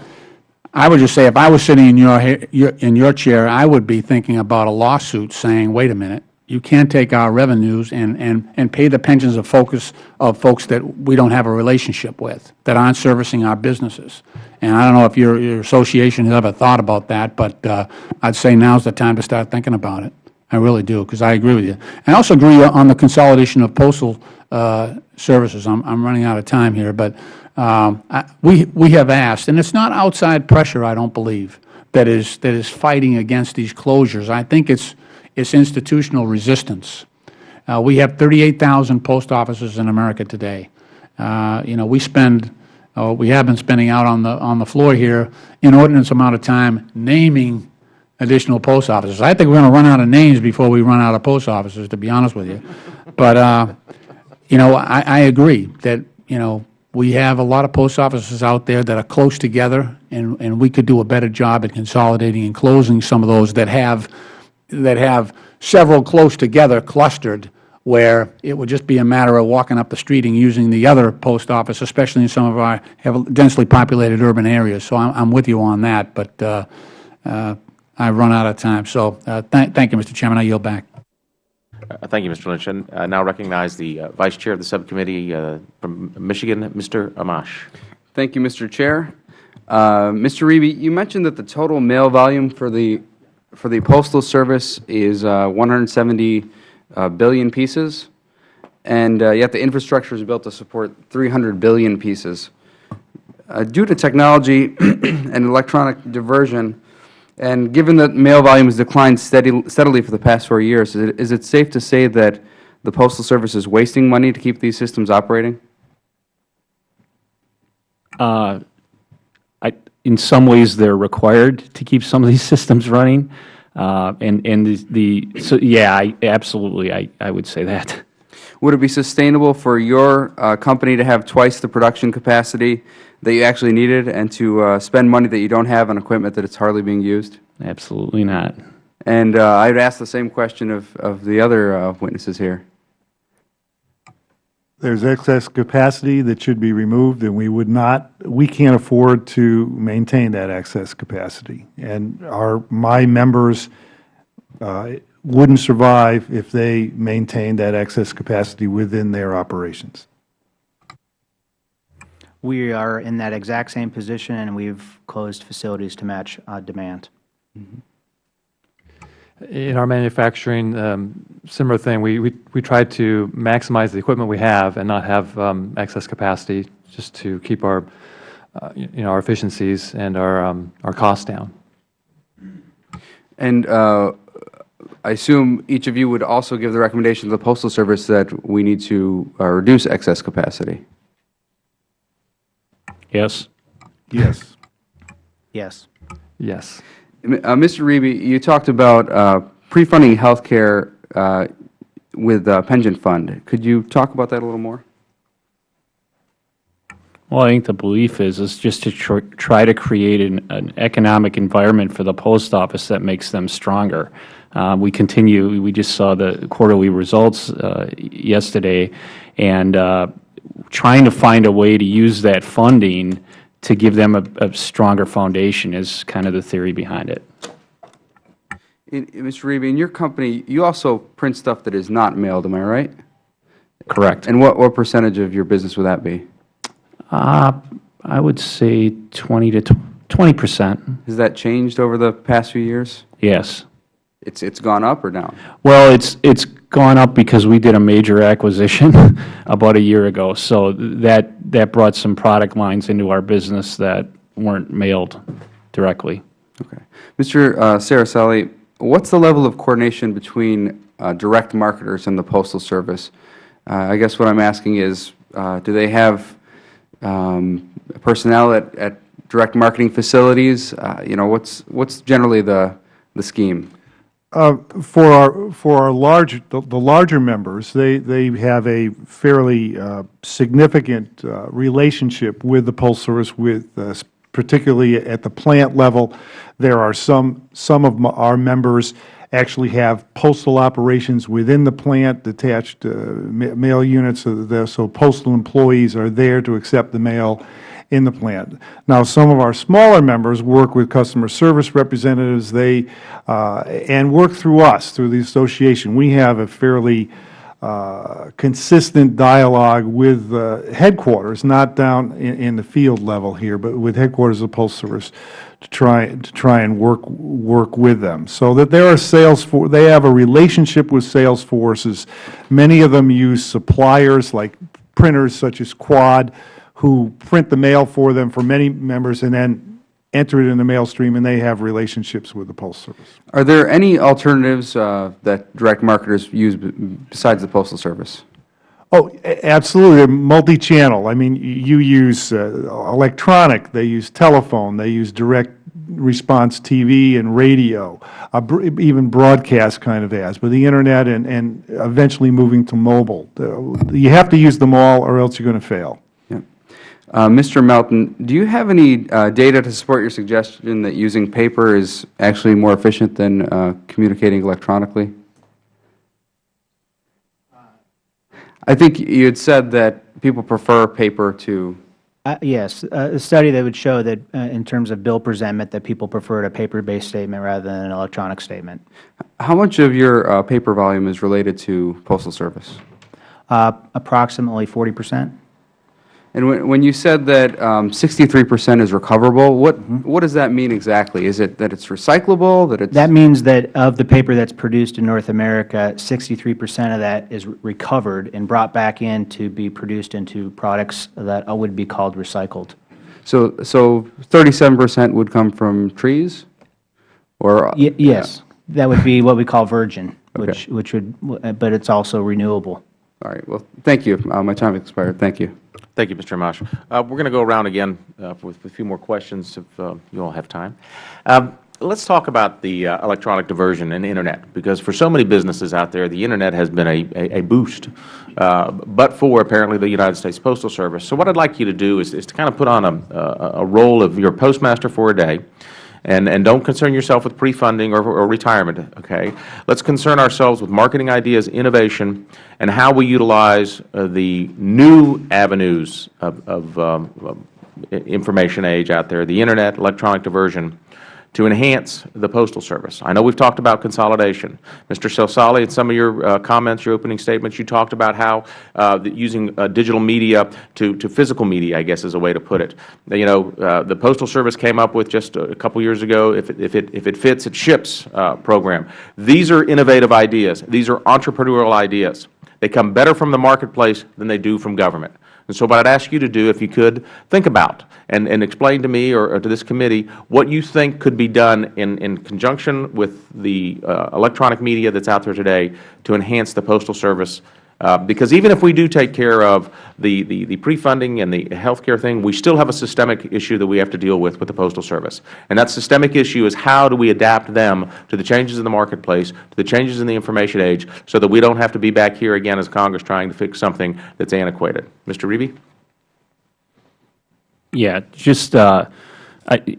[SPEAKER 2] I would just say, if I was sitting in your, in your chair, I would be thinking about a lawsuit saying, wait a minute, you can't take our revenues and, and, and pay the pensions of focus, of folks that we don't have a relationship with, that aren't servicing our businesses. And I don't know if your, your association has ever thought about that, but uh, I'd say now's the time to start thinking about it. I really do, because I agree with you. I also agree on the consolidation of postal uh, services. I'm, I'm running out of time here, but um, I- we, we have asked, and it's not outside pressure, I don't believe, that is, that is fighting against these closures. I think it's, it's institutional resistance. Uh, we have 38,000 post offices in America today. Uh, you know, we spend, uh, we have been spending out on the, on the floor here inordinate amount of time naming additional post offices. I think we're going to run out of names before we run out of post offices, to be honest with you. But, uh, you know, I, I agree that, you know, we have a lot of post offices out there that are close together, and, and we could do a better job at consolidating and closing some of those that have, that have several close together clustered, where it would just be a matter of walking up the street and using the other post office, especially in some of our densely populated urban areas. So I'm, I'm with you on that, but uh, uh, I've run out of time. So uh, thank, thank you, Mr. Chairman. I yield back.
[SPEAKER 1] Uh, Thank you, Mr. Lynch. And I now recognize the uh, Vice Chair of the Subcommittee uh, from Michigan, Mr. Amash.
[SPEAKER 7] Thank you, Mr. Chair. Uh, Mr. Reeby, you mentioned that the total mail volume for the, for the Postal Service is uh, 170 uh, billion pieces, and uh, yet the infrastructure is built to support 300 billion pieces. Uh, Due to technology and electronic diversion, and given that mail volume has declined steady- steadily for the past four years, is it- is it safe to say that the Postal Service is wasting money to keep these systems operating?
[SPEAKER 3] I, in some ways, they're required to keep some of these systems running. Uh, and, and the, the, so, yeah, I, absolutely, I, I would say that.
[SPEAKER 7] Would it be sustainable for your uh, company to have twice the production capacity that you actually needed and to uh, spend money that you don't have on equipment that it's hardly being used?
[SPEAKER 3] Absolutely not.
[SPEAKER 7] And uh, I'd ask the same question of, of the other uh, witnesses here.
[SPEAKER 4] There's excess capacity that should be removed, and we would not, we can't afford to maintain that excess capacity. And our, my members uh, wouldn't survive if they maintained that excess capacity within their operations.
[SPEAKER 5] We are in that exact same position, and we've closed facilities to match uh, demand.
[SPEAKER 6] In our manufacturing, um, similar thing, we, we, we try to maximize the equipment we have and not have um, excess capacity, just to keep our, uh, you know, our efficiencies and our, um, our costs down.
[SPEAKER 7] And uh, I assume each of you would also give the recommendation to the Postal Service that we need to uh, reduce excess capacity.
[SPEAKER 3] Yes?
[SPEAKER 4] Yes.
[SPEAKER 5] Yes.
[SPEAKER 6] Yes.
[SPEAKER 7] Uh, Mr. Reby, you talked about uh, pre-funding health care uh, with uh, pension fund. Could you talk about that a little more?
[SPEAKER 3] Well, I think the belief is, is just to tr try to create an, an economic environment for the post office that makes them stronger. Uh, we continue, we just saw the quarterly results uh, yesterday, and uh, trying to find a way to use that funding to give them a, a stronger foundation is kind of the theory behind it.
[SPEAKER 7] In, Mr. Reby, in your company, you also print stuff that is not mailed, am I right?
[SPEAKER 3] Correct.
[SPEAKER 7] And what, what percentage of your business would that be?
[SPEAKER 3] Uh, I would say 20 to 20 percent,
[SPEAKER 7] Has that changed over the past few years?
[SPEAKER 3] yes.
[SPEAKER 7] It's, it's gone up or down?
[SPEAKER 3] Well, it's, it's gone up because we did a major acquisition about a year ago. So that, that brought some product lines into our business that weren't mailed directly.
[SPEAKER 7] Okay. Mr. uh, Cerasale, what's the level of coordination between uh, direct marketers and the Postal Service? Uh, I guess what I'm asking is, uh, do they have um, personnel at, at direct marketing facilities? Uh, You know, what's, what's generally the, the scheme?
[SPEAKER 4] Uh, For our, for our large, the the larger members, they, they have a fairly uh, significant uh, relationship with the Postal Service, with, uh, particularly at the plant level. There are some, some of our members actually have postal operations within the plant, detached uh, ma- mail units, so postal employees are there to accept the mail in the plant. Now, some of our smaller members work with customer service representatives, they, uh, and work through us, through the association. We have a fairly uh, consistent dialogue with uh, headquarters, not down in, in the field level here, but with headquarters of Postal Service to try, to try and work, work with them. So that there are sales for, they have a relationship with sales forces. Many of them use suppliers like printers such as Quad, who print the mail for them for many members and then enter it in the mail stream, and they have relationships with the Postal Service.
[SPEAKER 7] Are there any alternatives uh, that direct marketers use besides the Postal Service?
[SPEAKER 4] Oh, absolutely, multi-channel. I mean, you use uh, electronic, they use telephone, they use direct response TV and radio, uh, even broadcast kind of ads, but the Internet and, and eventually moving to mobile. You have to use them all, or else you're going to fail.
[SPEAKER 7] Uh, Mr. Melton, do you have any uh, data to support your suggestion that using paper is actually more efficient than uh, communicating electronically? I think you had said that people prefer paper to,
[SPEAKER 5] Uh, Yes, uh, a study that would show that uh, in terms of bill presentment, that people preferred a paper-based statement rather than an electronic statement.
[SPEAKER 7] how much of your uh, paper volume is related to Postal Service?
[SPEAKER 5] Uh, Approximately 40 percent.
[SPEAKER 7] And when, when you said that um, 63% is recoverable, what, mm-hmm. what does that mean exactly? Is it that it's recyclable, that it's?
[SPEAKER 5] That means that of the paper that's produced in North America, 63 percent of that is recovered and brought back in to be produced into products that uh, would be called recycled.
[SPEAKER 7] So, so 37% would come from trees? Or?
[SPEAKER 5] Uh, y- Yes, that would be what we call virgin,
[SPEAKER 7] Okay.
[SPEAKER 5] which, which would, but it's also renewable.
[SPEAKER 7] All right, well, thank you. Uh, My time expired. Thank you.
[SPEAKER 1] Thank you, Mr. Amash. Uh, We're going to go around again uh, with a few more questions if uh, you all have time. Um, Let's talk about the uh, electronic diversion and Internet, because for so many businesses out there, the Internet has been a a a boost, uh, but for apparently the United States Postal Service. So what I'd like you to do is is to kind of put on a a role of your postmaster for a day, and, and don't concern yourself with pre-funding or, or retirement, okay? Let's concern ourselves with marketing ideas, innovation, and how we utilize uh, the new avenues of, of um, information age out there, the Internet, electronic diversion, to enhance the Postal Service. I know we've talked about consolidation. Mr. Cerasale, in some of your uh, comments, your opening statements, you talked about how uh, using uh, digital media to, to physical media, I guess is a way to put it. You know, uh, the Postal Service came up with just a couple years ago, if it, if it, if it fits, it ships uh, program. These are innovative ideas. These are entrepreneurial ideas. They come better from the marketplace than they do from government. And so what I'd ask you to do, if you could, think about and, and explain to me or, or to this committee what you think could be done in, in conjunction with the uh, electronic media that's out there today to enhance the Postal Service Uh, Because even if we do take care of the, the, the pre-funding and the health care thing, we still have a systemic issue that we have to deal with with the Postal Service. And that systemic issue is how do we adapt them to the changes in the marketplace, to the changes in the information age, so that we don't have to be back here again as Congress trying to fix something that's antiquated. Mr. Reeby?
[SPEAKER 3] Yeah, just, uh, I,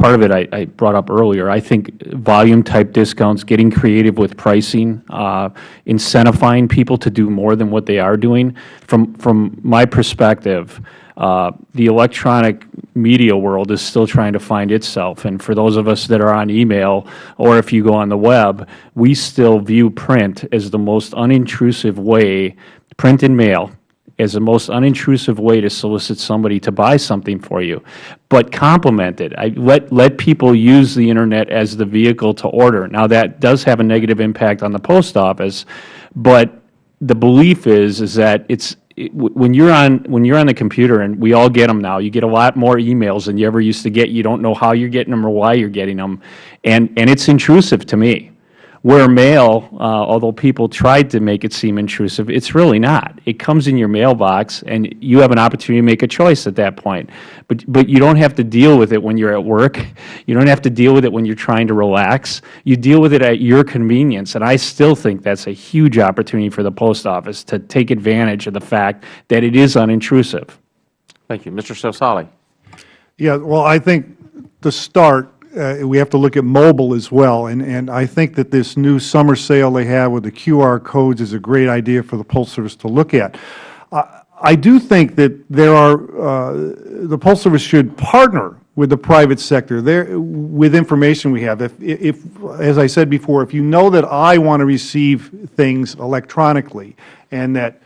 [SPEAKER 3] part of it I, I brought up earlier. I think volume-type discounts, getting creative with pricing, uh, incentivizing people to do more than what they are doing. From, from my perspective, uh, the electronic media world is still trying to find itself. And for those of us that are on email, or if you go on the web, we still view print as the most unintrusive way, print and mail, as the most unintrusive way to solicit somebody to buy something for you, but complement it. I, let, let people use the Internet as the vehicle to order. Now, that does have a negative impact on the post office, but the belief is, is that it's, when you're on, when you're on the computer, and we all get them now, you get a lot more emails than you ever used to get. You don't know how you're getting them or why you're getting them, and, and it's intrusive to me. Where mail, uh, although people tried to make it seem intrusive, it's really not. It comes in your mailbox, and you have an opportunity to make a choice at that point. But, but you don't have to deal with it when you're at work. You don't have to deal with it when you're trying to relax. You deal with it at your convenience, and I still think that's a huge opportunity for the post office to take advantage of the fact that it is unintrusive.
[SPEAKER 1] Thank you. Mr. Cerasale?
[SPEAKER 4] Yeah, well, I think to start, uh, we have to look at mobile as well, and, and I think that this new summer sale they have with the QR codes is a great idea for the Postal Service to look at. I- I do think that there are, uh, the Postal Service should partner with the private sector there, with information we have. If, if, as I said before, if you know that I want to receive things electronically, and that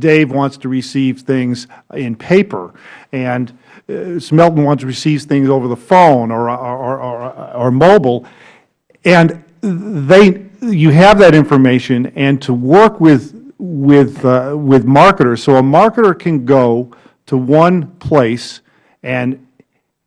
[SPEAKER 4] Dave wants to receive things in paper, and uh, Smelton wants to receive things over the phone or, or, or, or mobile, and they, you have that information, and to work with, with, uh, with marketers, so a marketer can go to one place and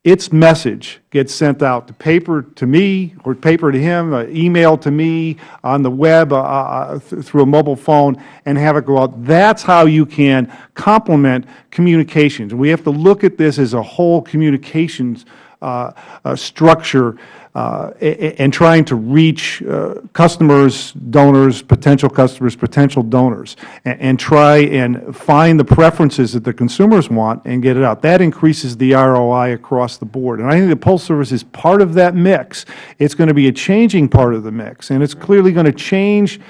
[SPEAKER 4] its message gets sent out to paper to me, or paper to him, uh, email to me, on the web, uh, uh, th- through a mobile phone, and have it go out. That's how you can complement communications. We have to look at this as a whole communications uh, uh, structure uh, and trying to reach uh, customers, donors, potential customers, potential donors, and, try and find the preferences that the consumers want and get it out. That increases the ROI across the board. And I think the Postal Service is part of that mix. It's going to be a changing part of the mix, and it's clearly going to change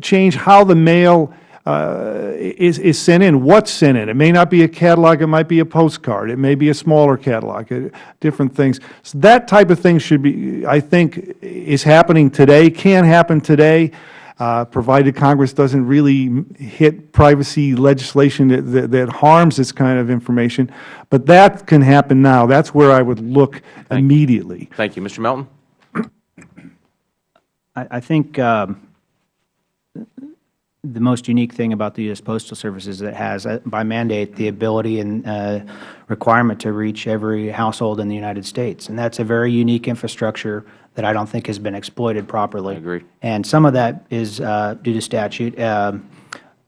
[SPEAKER 4] change how the mail is, is sent in, what's sent in. It may not be a catalog, it might be a postcard, it may be a smaller catalog, uh, different things. So that type of thing should be, I think, is happening today, can happen today, uh, provided Congress doesn't really hit privacy legislation that, that, that harms this kind of information. But that can happen now. That's where I would look immediately.
[SPEAKER 1] Thank you. Mr. Melton?
[SPEAKER 5] I, I think um, the most unique thing about the U.S. Postal Service is that it has, uh, by mandate, the ability and uh, requirement to reach every household in the United States. And that's a very unique infrastructure that I don't think has been exploited properly.
[SPEAKER 1] I agree.
[SPEAKER 5] And some of that is uh, due to statute um,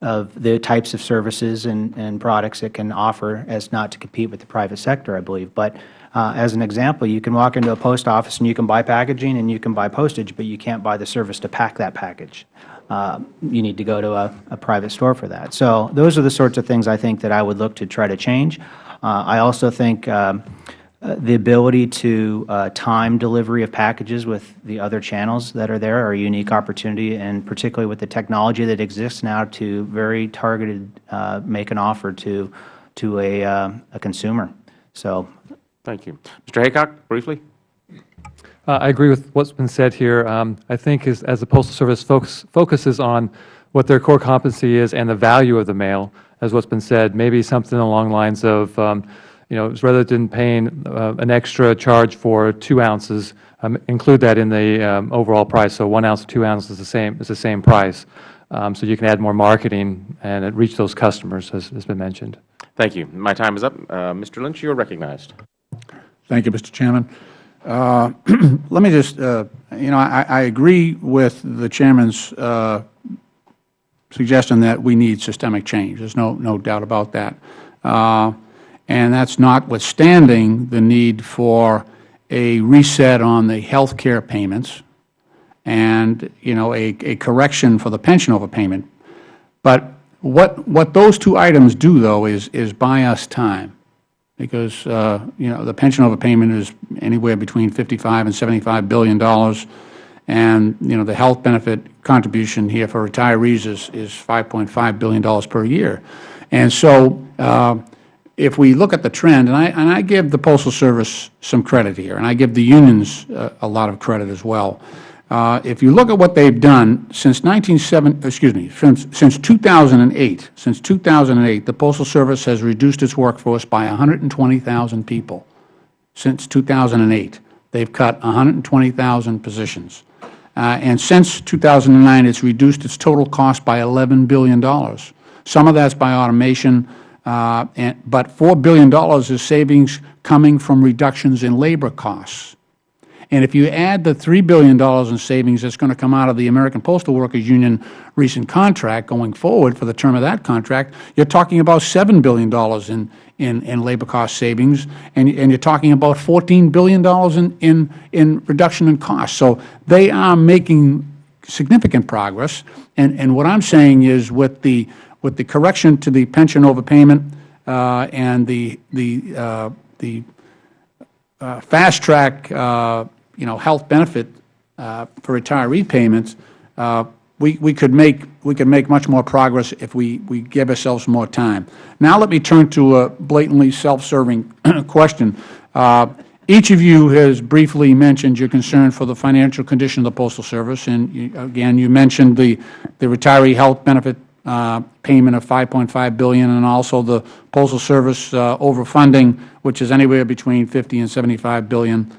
[SPEAKER 5] of the types of services and, and products it can offer as not to compete with the private sector, I believe. But uh, as an example, you can walk into a post office and you can buy packaging and you can buy postage, but you can't buy the service to pack that package. Uh, you need to go to a, a private store for that. So those are the sorts of things I think that I would look to try to change. Uh, I also think um, uh, the ability to uh, time delivery of packages with the other channels that are there are a unique opportunity, and particularly with the technology that exists now to very targeted uh, make an offer to to a, uh, a consumer. So
[SPEAKER 1] Thank you. Mr. Haycock, briefly?
[SPEAKER 6] Uh, I agree with what's been said here. Um, I think as, as the Postal Service focus, focuses on what their core competency is and the value of the mail, as what's been said, maybe something along lines of, um, you know, rather than paying uh, an extra charge for two ounces, um, include that in the um, overall price. So one ounce, two ounces is the same is the same price. Um, so you can add more marketing and reach those customers, as has been mentioned.
[SPEAKER 1] Thank you. My time is up. Uh, Mr. Lynch, you are recognized.
[SPEAKER 2] Thank you, Mr. Chairman. Uh, Let me just, uh, you know, I I agree with the Chairman's uh, suggesting that we need systemic change. There's no, no doubt about that. Uh, and that's notwithstanding the need for a reset on the health care payments and, you know, a, a correction for the pension overpayment. But what, what those two items do, though, is, is buy us time because, uh, you know, the pension overpayment is anywhere between 55 and 75 billion dollars, and, you know, the health benefit contribution here for retirees is, is 5.5 billion dollars per year. And so, uh, if we look at the trend, and I, and I give the Postal Service some credit here, and I give the unions uh, a lot of credit as well. Uh, if you look at what they've done since 1970, excuse me, since, since 2008, since 2008, the Postal Service has reduced its workforce by 120,000 people. Since 2008, they've cut 120,000 positions. Uh, and since 2009, it's reduced its total cost by $11 billion. Some of that's by automation, uh, and, but $4 billion is savings coming from reductions in labor costs. And if you add the $3 billion in savings that's going to come out of the American Postal Workers Union recent contract going forward for the term of that contract, you're talking about $7 billion in, in, in labor cost savings, and, and you're talking about $14 billion in, in, in reduction in costs. So they are making significant progress. And, and what I'm saying is with the, with the correction to the pension overpayment uh, and the, the, uh, the uh, fast track, uh, you know, health benefit uh, for retiree payments, uh, we, we could make we could make much more progress if we, we give ourselves more time. Now let me turn to a blatantly self-serving question. Uh, each of you has briefly mentioned your concern for the financial condition of the Postal Service, and you, again, you mentioned the, the retiree health benefit uh, payment of 5.5 billion and also the Postal Service uh, overfunding, which is anywhere between 50 and $75 billion.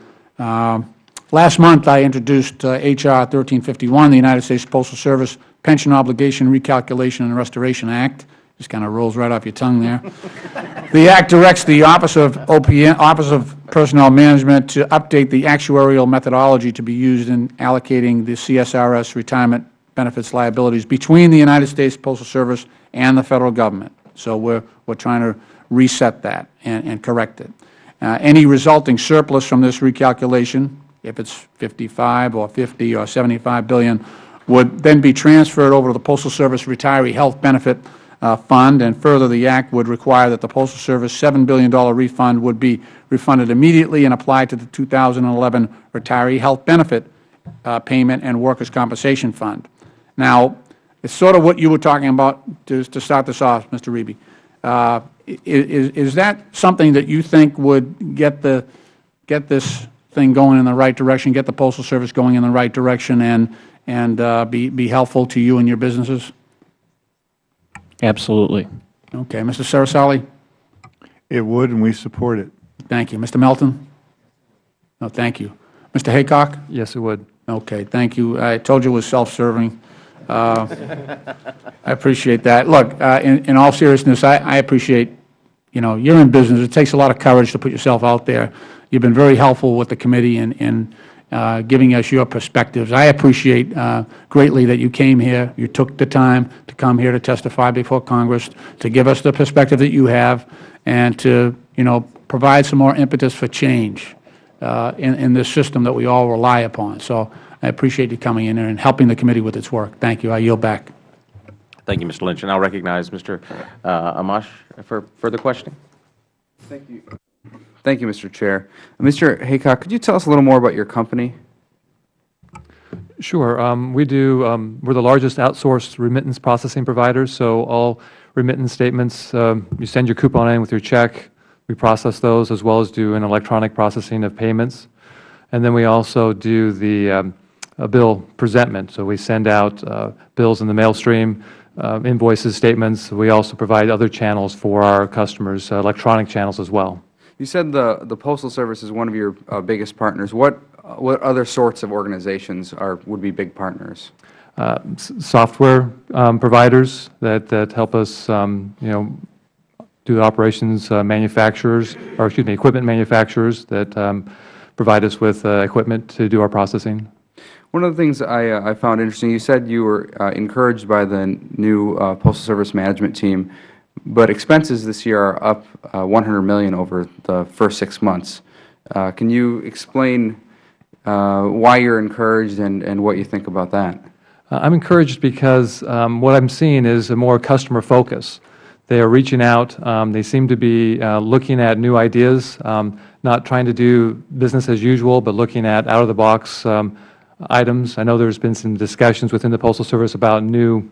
[SPEAKER 2] Last month, I introduced uh, H.R. 1351, the United States Postal Service Pension Obligation Recalculation and Restoration Act. Just kind of rolls right off your tongue there. the Act directs the Office of OPM, Office of Personnel Management to update the actuarial methodology to be used in allocating the CSRS retirement benefits liabilities between the United States Postal Service and the Federal Government. So we're, we're trying to reset that and, and correct it. Uh, any resulting surplus from this recalculation, if it's 55 or 50 or 75 billion, would then be transferred over to the Postal Service Retiree Health Benefit uh, Fund, and further, the Act would require that the Postal Service $7 billion refund would be refunded immediately and applied to the 2011 Retiree Health Benefit uh, Payment and Workers' Compensation Fund. Now, it's sort of what you were talking about to, to start this off, Mr. Reby. Uh, is, is that something that you think would get, the, get this thing going in the right direction, get the Postal Service going in the right direction, and, and uh, be, be helpful to you and your businesses?
[SPEAKER 3] Absolutely.
[SPEAKER 2] Okay. Mr. Cerasale?
[SPEAKER 4] It would, and we support it.
[SPEAKER 2] Thank you. Mr. Melton? No, thank you. Mr. Haycock?
[SPEAKER 6] Yes, it would.
[SPEAKER 2] Okay, thank you. I told you it was self-serving. Uh, I appreciate that. Look, uh, in, in all seriousness, I, I appreciate, you know, you're in business. It takes a lot of courage to put yourself out there. You've been very helpful with the committee in, in uh, giving us your perspectives. I appreciate uh, greatly that you came here, you took the time to come here to testify before Congress, to give us the perspective that you have, and to, you know, provide some more impetus for change uh, in, in this system that we all rely upon. So I appreciate you coming in here and helping the committee with its work. Thank you. I yield back.
[SPEAKER 1] Thank you, Mr. Lynch. And I'll recognize Mr. uh, Amash for further questioning.
[SPEAKER 7] Thank you. Thank you, Mr. Chair. Mr. Haycock, could you tell us a little more about your company?
[SPEAKER 6] Sure. Um, we do, um, we're the largest outsourced remittance processing provider, so all remittance statements, um, you send your coupon in with your check, we process those as well as do an electronic processing of payments. And then we also do the um, bill presentment, so we send out uh, bills in the mail stream, uh, invoices, statements. We also provide other channels for our customers, uh, electronic channels as well.
[SPEAKER 7] You said the, the Postal Service is one of your uh, biggest partners. What, uh, what other sorts of organizations are, would be big partners?
[SPEAKER 6] Uh, software um, providers that, that help us, um, you know, do the operations uh, manufacturers, or excuse me, equipment manufacturers that um, provide us with uh, equipment to do our processing.
[SPEAKER 7] One of the things I, uh, I found interesting, you said you were uh, encouraged by the new uh, Postal Service management team, but expenses this year are up uh, 100 million over the first six months. Uh, Can you explain uh, why you're encouraged and, and what you think about that?
[SPEAKER 6] Uh, I'm encouraged because um, what I'm seeing is a more customer focus. They are reaching out. Um, They seem to be uh, looking at new ideas, um, not trying to do business as usual, but looking at out-of-the-box um, items. I know there's been some discussions within the Postal Service about new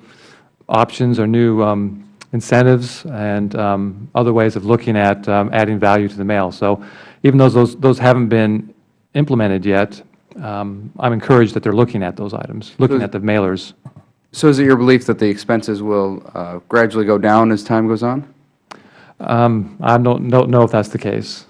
[SPEAKER 6] options or new um, incentives and um, other ways of looking at um, adding value to the mail. So even though those, those haven't been implemented yet, um, I'm encouraged that they're looking at those items, looking at the mailers.
[SPEAKER 7] So is it your belief that the expenses will uh, gradually go down as time goes on?
[SPEAKER 6] Um, I don't, don't know if that's the case.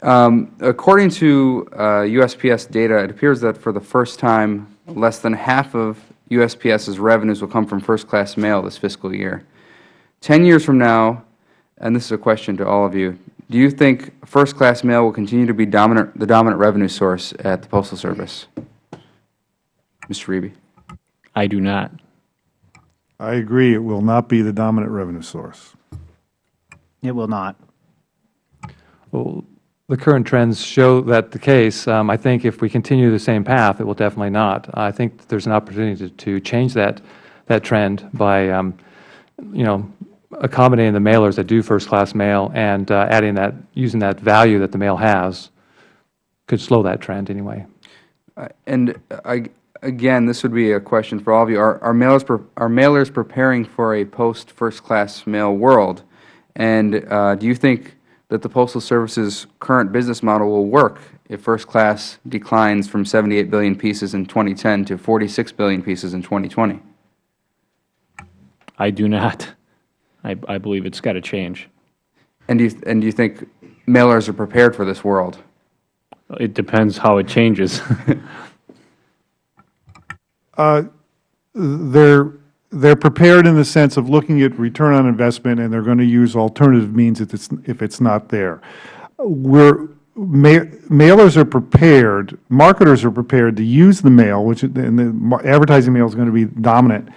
[SPEAKER 7] Um, According to uh, USPS data, it appears that for the first time, less than half of USPS's revenues will come from first-class mail this fiscal year. Ten years from now, and this is a question to all of you, do you think first-class mail will continue to be dominant, the dominant revenue source at the Postal Service? Mr. Reby?
[SPEAKER 3] I do not.
[SPEAKER 4] I agree, it will not be the dominant revenue source.
[SPEAKER 5] It will not.
[SPEAKER 6] Well, the current trends show that the case. Um, I think if we continue the same path, it will definitely not. I think there's an opportunity to, to change that, that trend by, um, you know, accommodating the mailers that do first-class mail and uh, adding that, using that value that the mail has could slow that trend anyway.
[SPEAKER 7] Uh, And I, again, this would be a question for all of you. Are, are mailers, pre- are mailers preparing for a post-first-class mail world? And uh, do you think that the Postal Service's current business model will work if first class declines from 78 billion pieces in 2010 to 46 billion pieces in 2020?
[SPEAKER 3] I do not. I, I believe it's got to change.
[SPEAKER 7] And do you, and do you think mailers are prepared for this world?
[SPEAKER 3] It depends how it changes.
[SPEAKER 4] Uh, They're, they're prepared in the sense of looking at return on investment, and they're going to use alternative means if it's, if it's not there. We're, ma- mailers are prepared, marketers are prepared to use the mail, which, and the advertising mail is going to be dominant.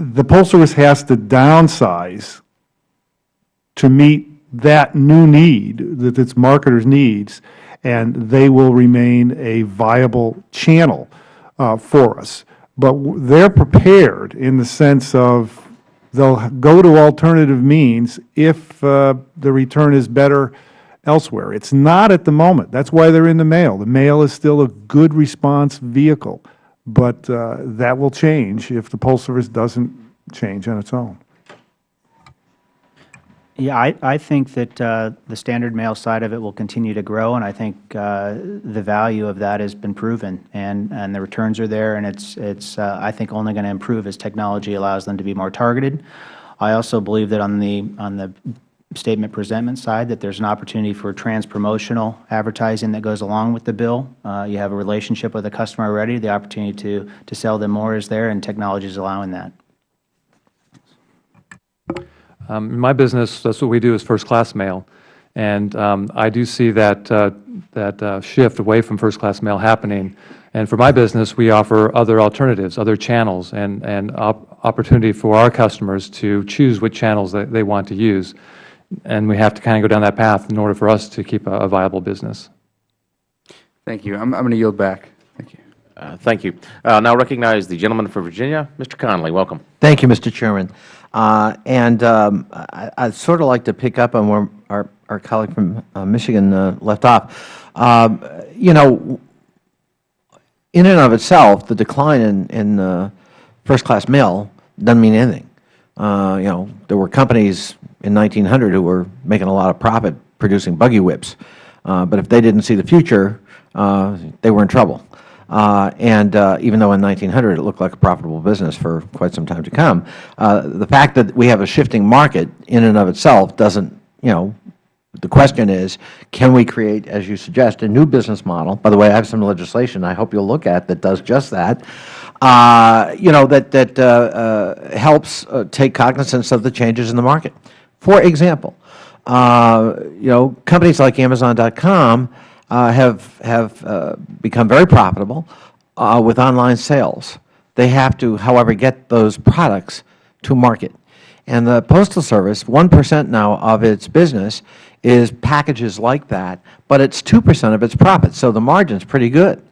[SPEAKER 4] The Postal Service has to downsize to meet that new need, that its marketers' needs, and they will remain a viable channel uh, for us. But they're prepared in the sense of they'll go to alternative means if uh, the return is better elsewhere. It's not at the moment. That's why they're in the mail. The mail is still a good response vehicle, but uh, that will change if the Postal Service doesn't change on its own.
[SPEAKER 5] Yeah, I, I think that uh, the standard mail side of it will continue to grow, and I think uh, the value of that has been proven, and, and the returns are there, and it's, it's uh, I think, only going to improve as technology allows them to be more targeted. I also believe that on the, on the statement presentment side, that there's an opportunity for trans-promotional advertising that goes along with the bill. Uh, You have a relationship with a customer already, the opportunity to, to sell them more is there, and technology is allowing that.
[SPEAKER 6] Um, In my business, that's what we do is first-class mail. And um, I do see that, uh, that uh, shift away from first-class mail happening. And for my business, we offer other alternatives, other channels, and, and op- opportunity for our customers to choose what channels that they want to use. And we have to kind of go down that path in order for us to keep a a viable business.
[SPEAKER 7] Thank you. I'm, I'm going to yield back. Thank you.
[SPEAKER 1] Uh, Thank you. Uh, Now recognize the gentleman from Virginia, Mr. Connolly. Welcome.
[SPEAKER 8] Thank you, Mr. Chairman. Uh, And um, I- I'd sort of like to pick up on where our our colleague from uh, Michigan uh, left off. Um, You know, in and of itself, the decline in in uh, first-class mail doesn't mean anything. Uh, You know, there were companies in 1900 who were making a lot of profit producing buggy whips. Uh, But if they didn't see the future, uh, they were in trouble. Uh, and uh, even though in 1900 it looked like a profitable business for quite some time to come, uh, the fact that we have a shifting market in and of itself doesn't, you know, the question is, can we create, as you suggest, a new business model? By the way, I have some legislation I hope you'll look at that does just that. Uh, you know, that that helps take cognizance of the changes in the market. For example, uh, you know, companies like Amazon.com uh, have, have uh, become very profitable uh, with online sales. They have to, however, get those products to market. And the Postal Service, 1% now of its business is packages like that, but it's 2% of its profits, so the margin's pretty good.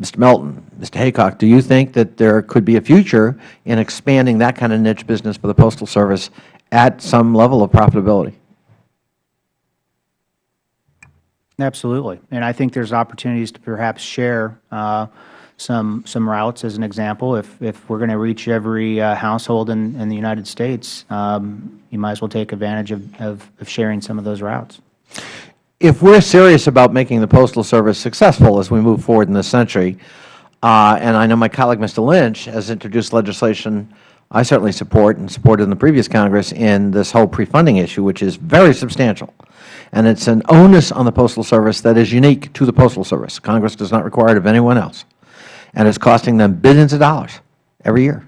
[SPEAKER 8] Mr. Melton, Mr. Haycock, do you think that there could be a future in expanding that kind of niche business for the Postal Service at some level of profitability?
[SPEAKER 5] Absolutely. And I think there's opportunities to perhaps share uh, some, some routes as an example. If, if we're going to reach every uh, household in, in the United States, um, you might as well take advantage of, of, of sharing some of those routes.
[SPEAKER 8] If we're serious about making the Postal Service successful as we move forward in this century, uh, and I know my colleague, Mr. Lynch, has introduced legislation I certainly support and supported in the previous Congress in this whole pre-funding issue, which is very substantial. And it's an onus on the Postal Service that is unique to the Postal Service. Congress does not require it of anyone else. And it's costing them billions of dollars every year.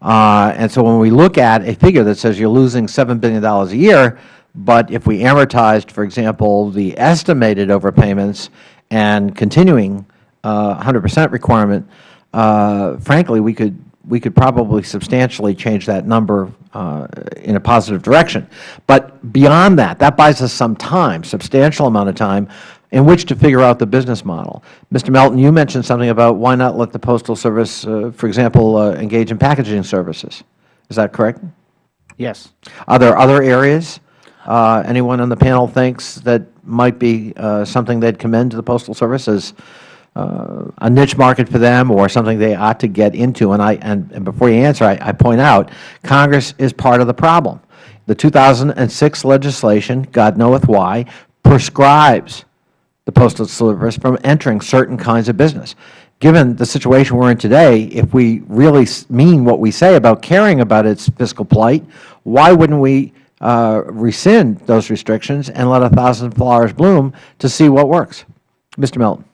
[SPEAKER 8] Uh, and so when we look at a figure that says you're losing $7 billion a year, but if we amortized, for example, the estimated overpayments and continuing 100 percent requirement, uh, frankly, we could we could probably substantially change that number uh, in a positive direction. But beyond that, that buys us some time, substantial amount of time, in which to figure out the business model. Mr. Melton, you mentioned something about why not let the Postal Service, uh, for example, uh, engage in packaging services. Is that correct?
[SPEAKER 5] Yes.
[SPEAKER 8] Are there other areas uh, anyone on the panel thinks that might be uh, something they'd commend to the Postal Service as a niche market for them or something they ought to get into? And, I, and, and before you answer, I, I point out, Congress is part of the problem. The 2006 legislation, God knoweth why, prescribes the Postal Service from entering certain kinds of business. Given the situation we are in today, if we really mean what we say about caring about its fiscal plight, why wouldn't we uh, rescind those restrictions and let a thousand flowers bloom to see what works? Mr. Melton.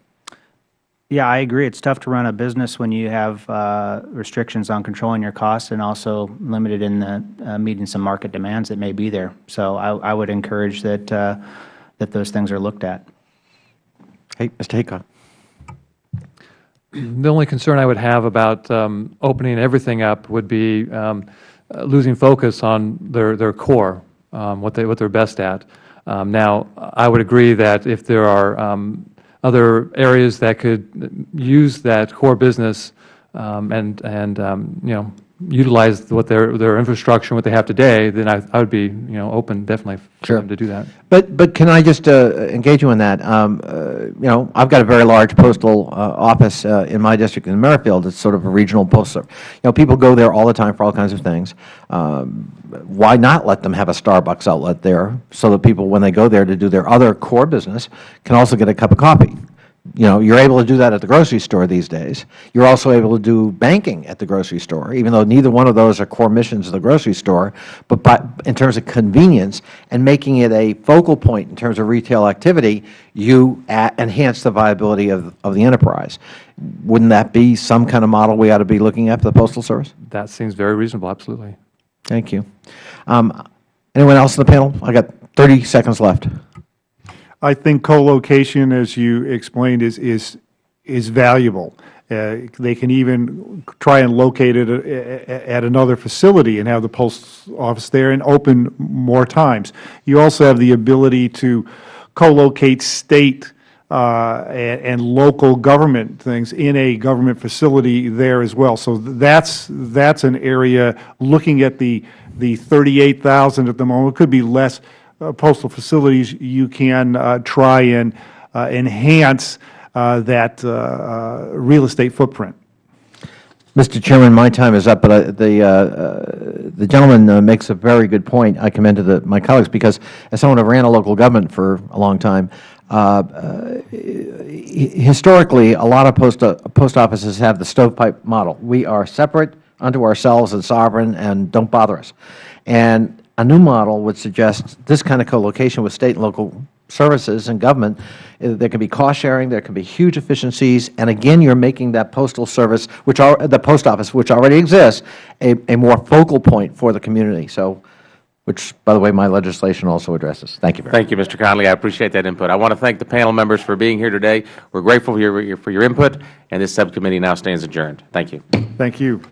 [SPEAKER 5] Yeah, I agree. It's tough to run a business when you have uh, restrictions on controlling your costs and also limited in the, uh, meeting some market demands that may be there. So I, I would encourage that, uh, that those things are looked at.
[SPEAKER 8] Hey, Mr. Haycock.
[SPEAKER 6] The only concern I would have about um, opening everything up would be um, uh, losing focus on their, their core, um, what, they, what they're best at. Um, now, I would agree that if there are um, other areas that could use that core business um, and, and um, you know, utilize what their, their infrastructure, what they have today, then I, I would be, you know, open definitely for
[SPEAKER 8] Sure.
[SPEAKER 6] them to do that.
[SPEAKER 8] But, but can I just uh, engage you in that? Um, uh, you know, I've got a very large postal uh, office uh, in my district in Merrifield. It's sort of a regional postal. You know, people go there all the time for all kinds of things. Um, why not let them have a Starbucks outlet there so that people, when they go there to do their other core business, can also get a cup of coffee? You know, you're able to do that at the grocery store these days. You're also able to do banking at the grocery store, even though neither one of those are core missions of the grocery store. But by, in terms of convenience and making it a focal point in terms of retail activity, you enhance the viability of, of the enterprise. Wouldn't that be some kind of model we ought to be looking at for the Postal Service?
[SPEAKER 6] That seems very reasonable, absolutely.
[SPEAKER 8] Thank you. Um, anyone else in the panel? I got 30 seconds left.
[SPEAKER 4] I think co-location, as you explained, is, is, is valuable. Uh, They can even try and locate it uh, at another facility and have the post office there and open more times. You also have the ability to co-locate state uh, and and local government things in a government facility there as well. So that's, that's an area, looking at the, the 38,000 at the moment, it could be less postal facilities, you can uh, try and uh, enhance uh, that uh, uh, real estate footprint.
[SPEAKER 8] Mr. Chairman, my time is up, but I, the, uh, uh, the gentleman uh, makes a very good point. I commend to the, my colleagues because as someone who ran a local government for a long time, uh, uh, historically, a lot of post, uh, post offices have the stovepipe model. We are separate unto ourselves and sovereign and don't bother us. And a new model would suggest this kind of co-location with state and local services and government, uh, there can be cost sharing, there can be huge efficiencies, and again, you're making that postal service, which are, the post office, which already exists, a, a more focal point for the community. So which, by the way, my legislation also addresses. Thank you very much.
[SPEAKER 1] Thank you, Mr. Connolly. I appreciate that input. I want to thank the panel members for being here today. We're grateful for your, for your input, and this subcommittee now stands adjourned. Thank you.
[SPEAKER 4] Thank you.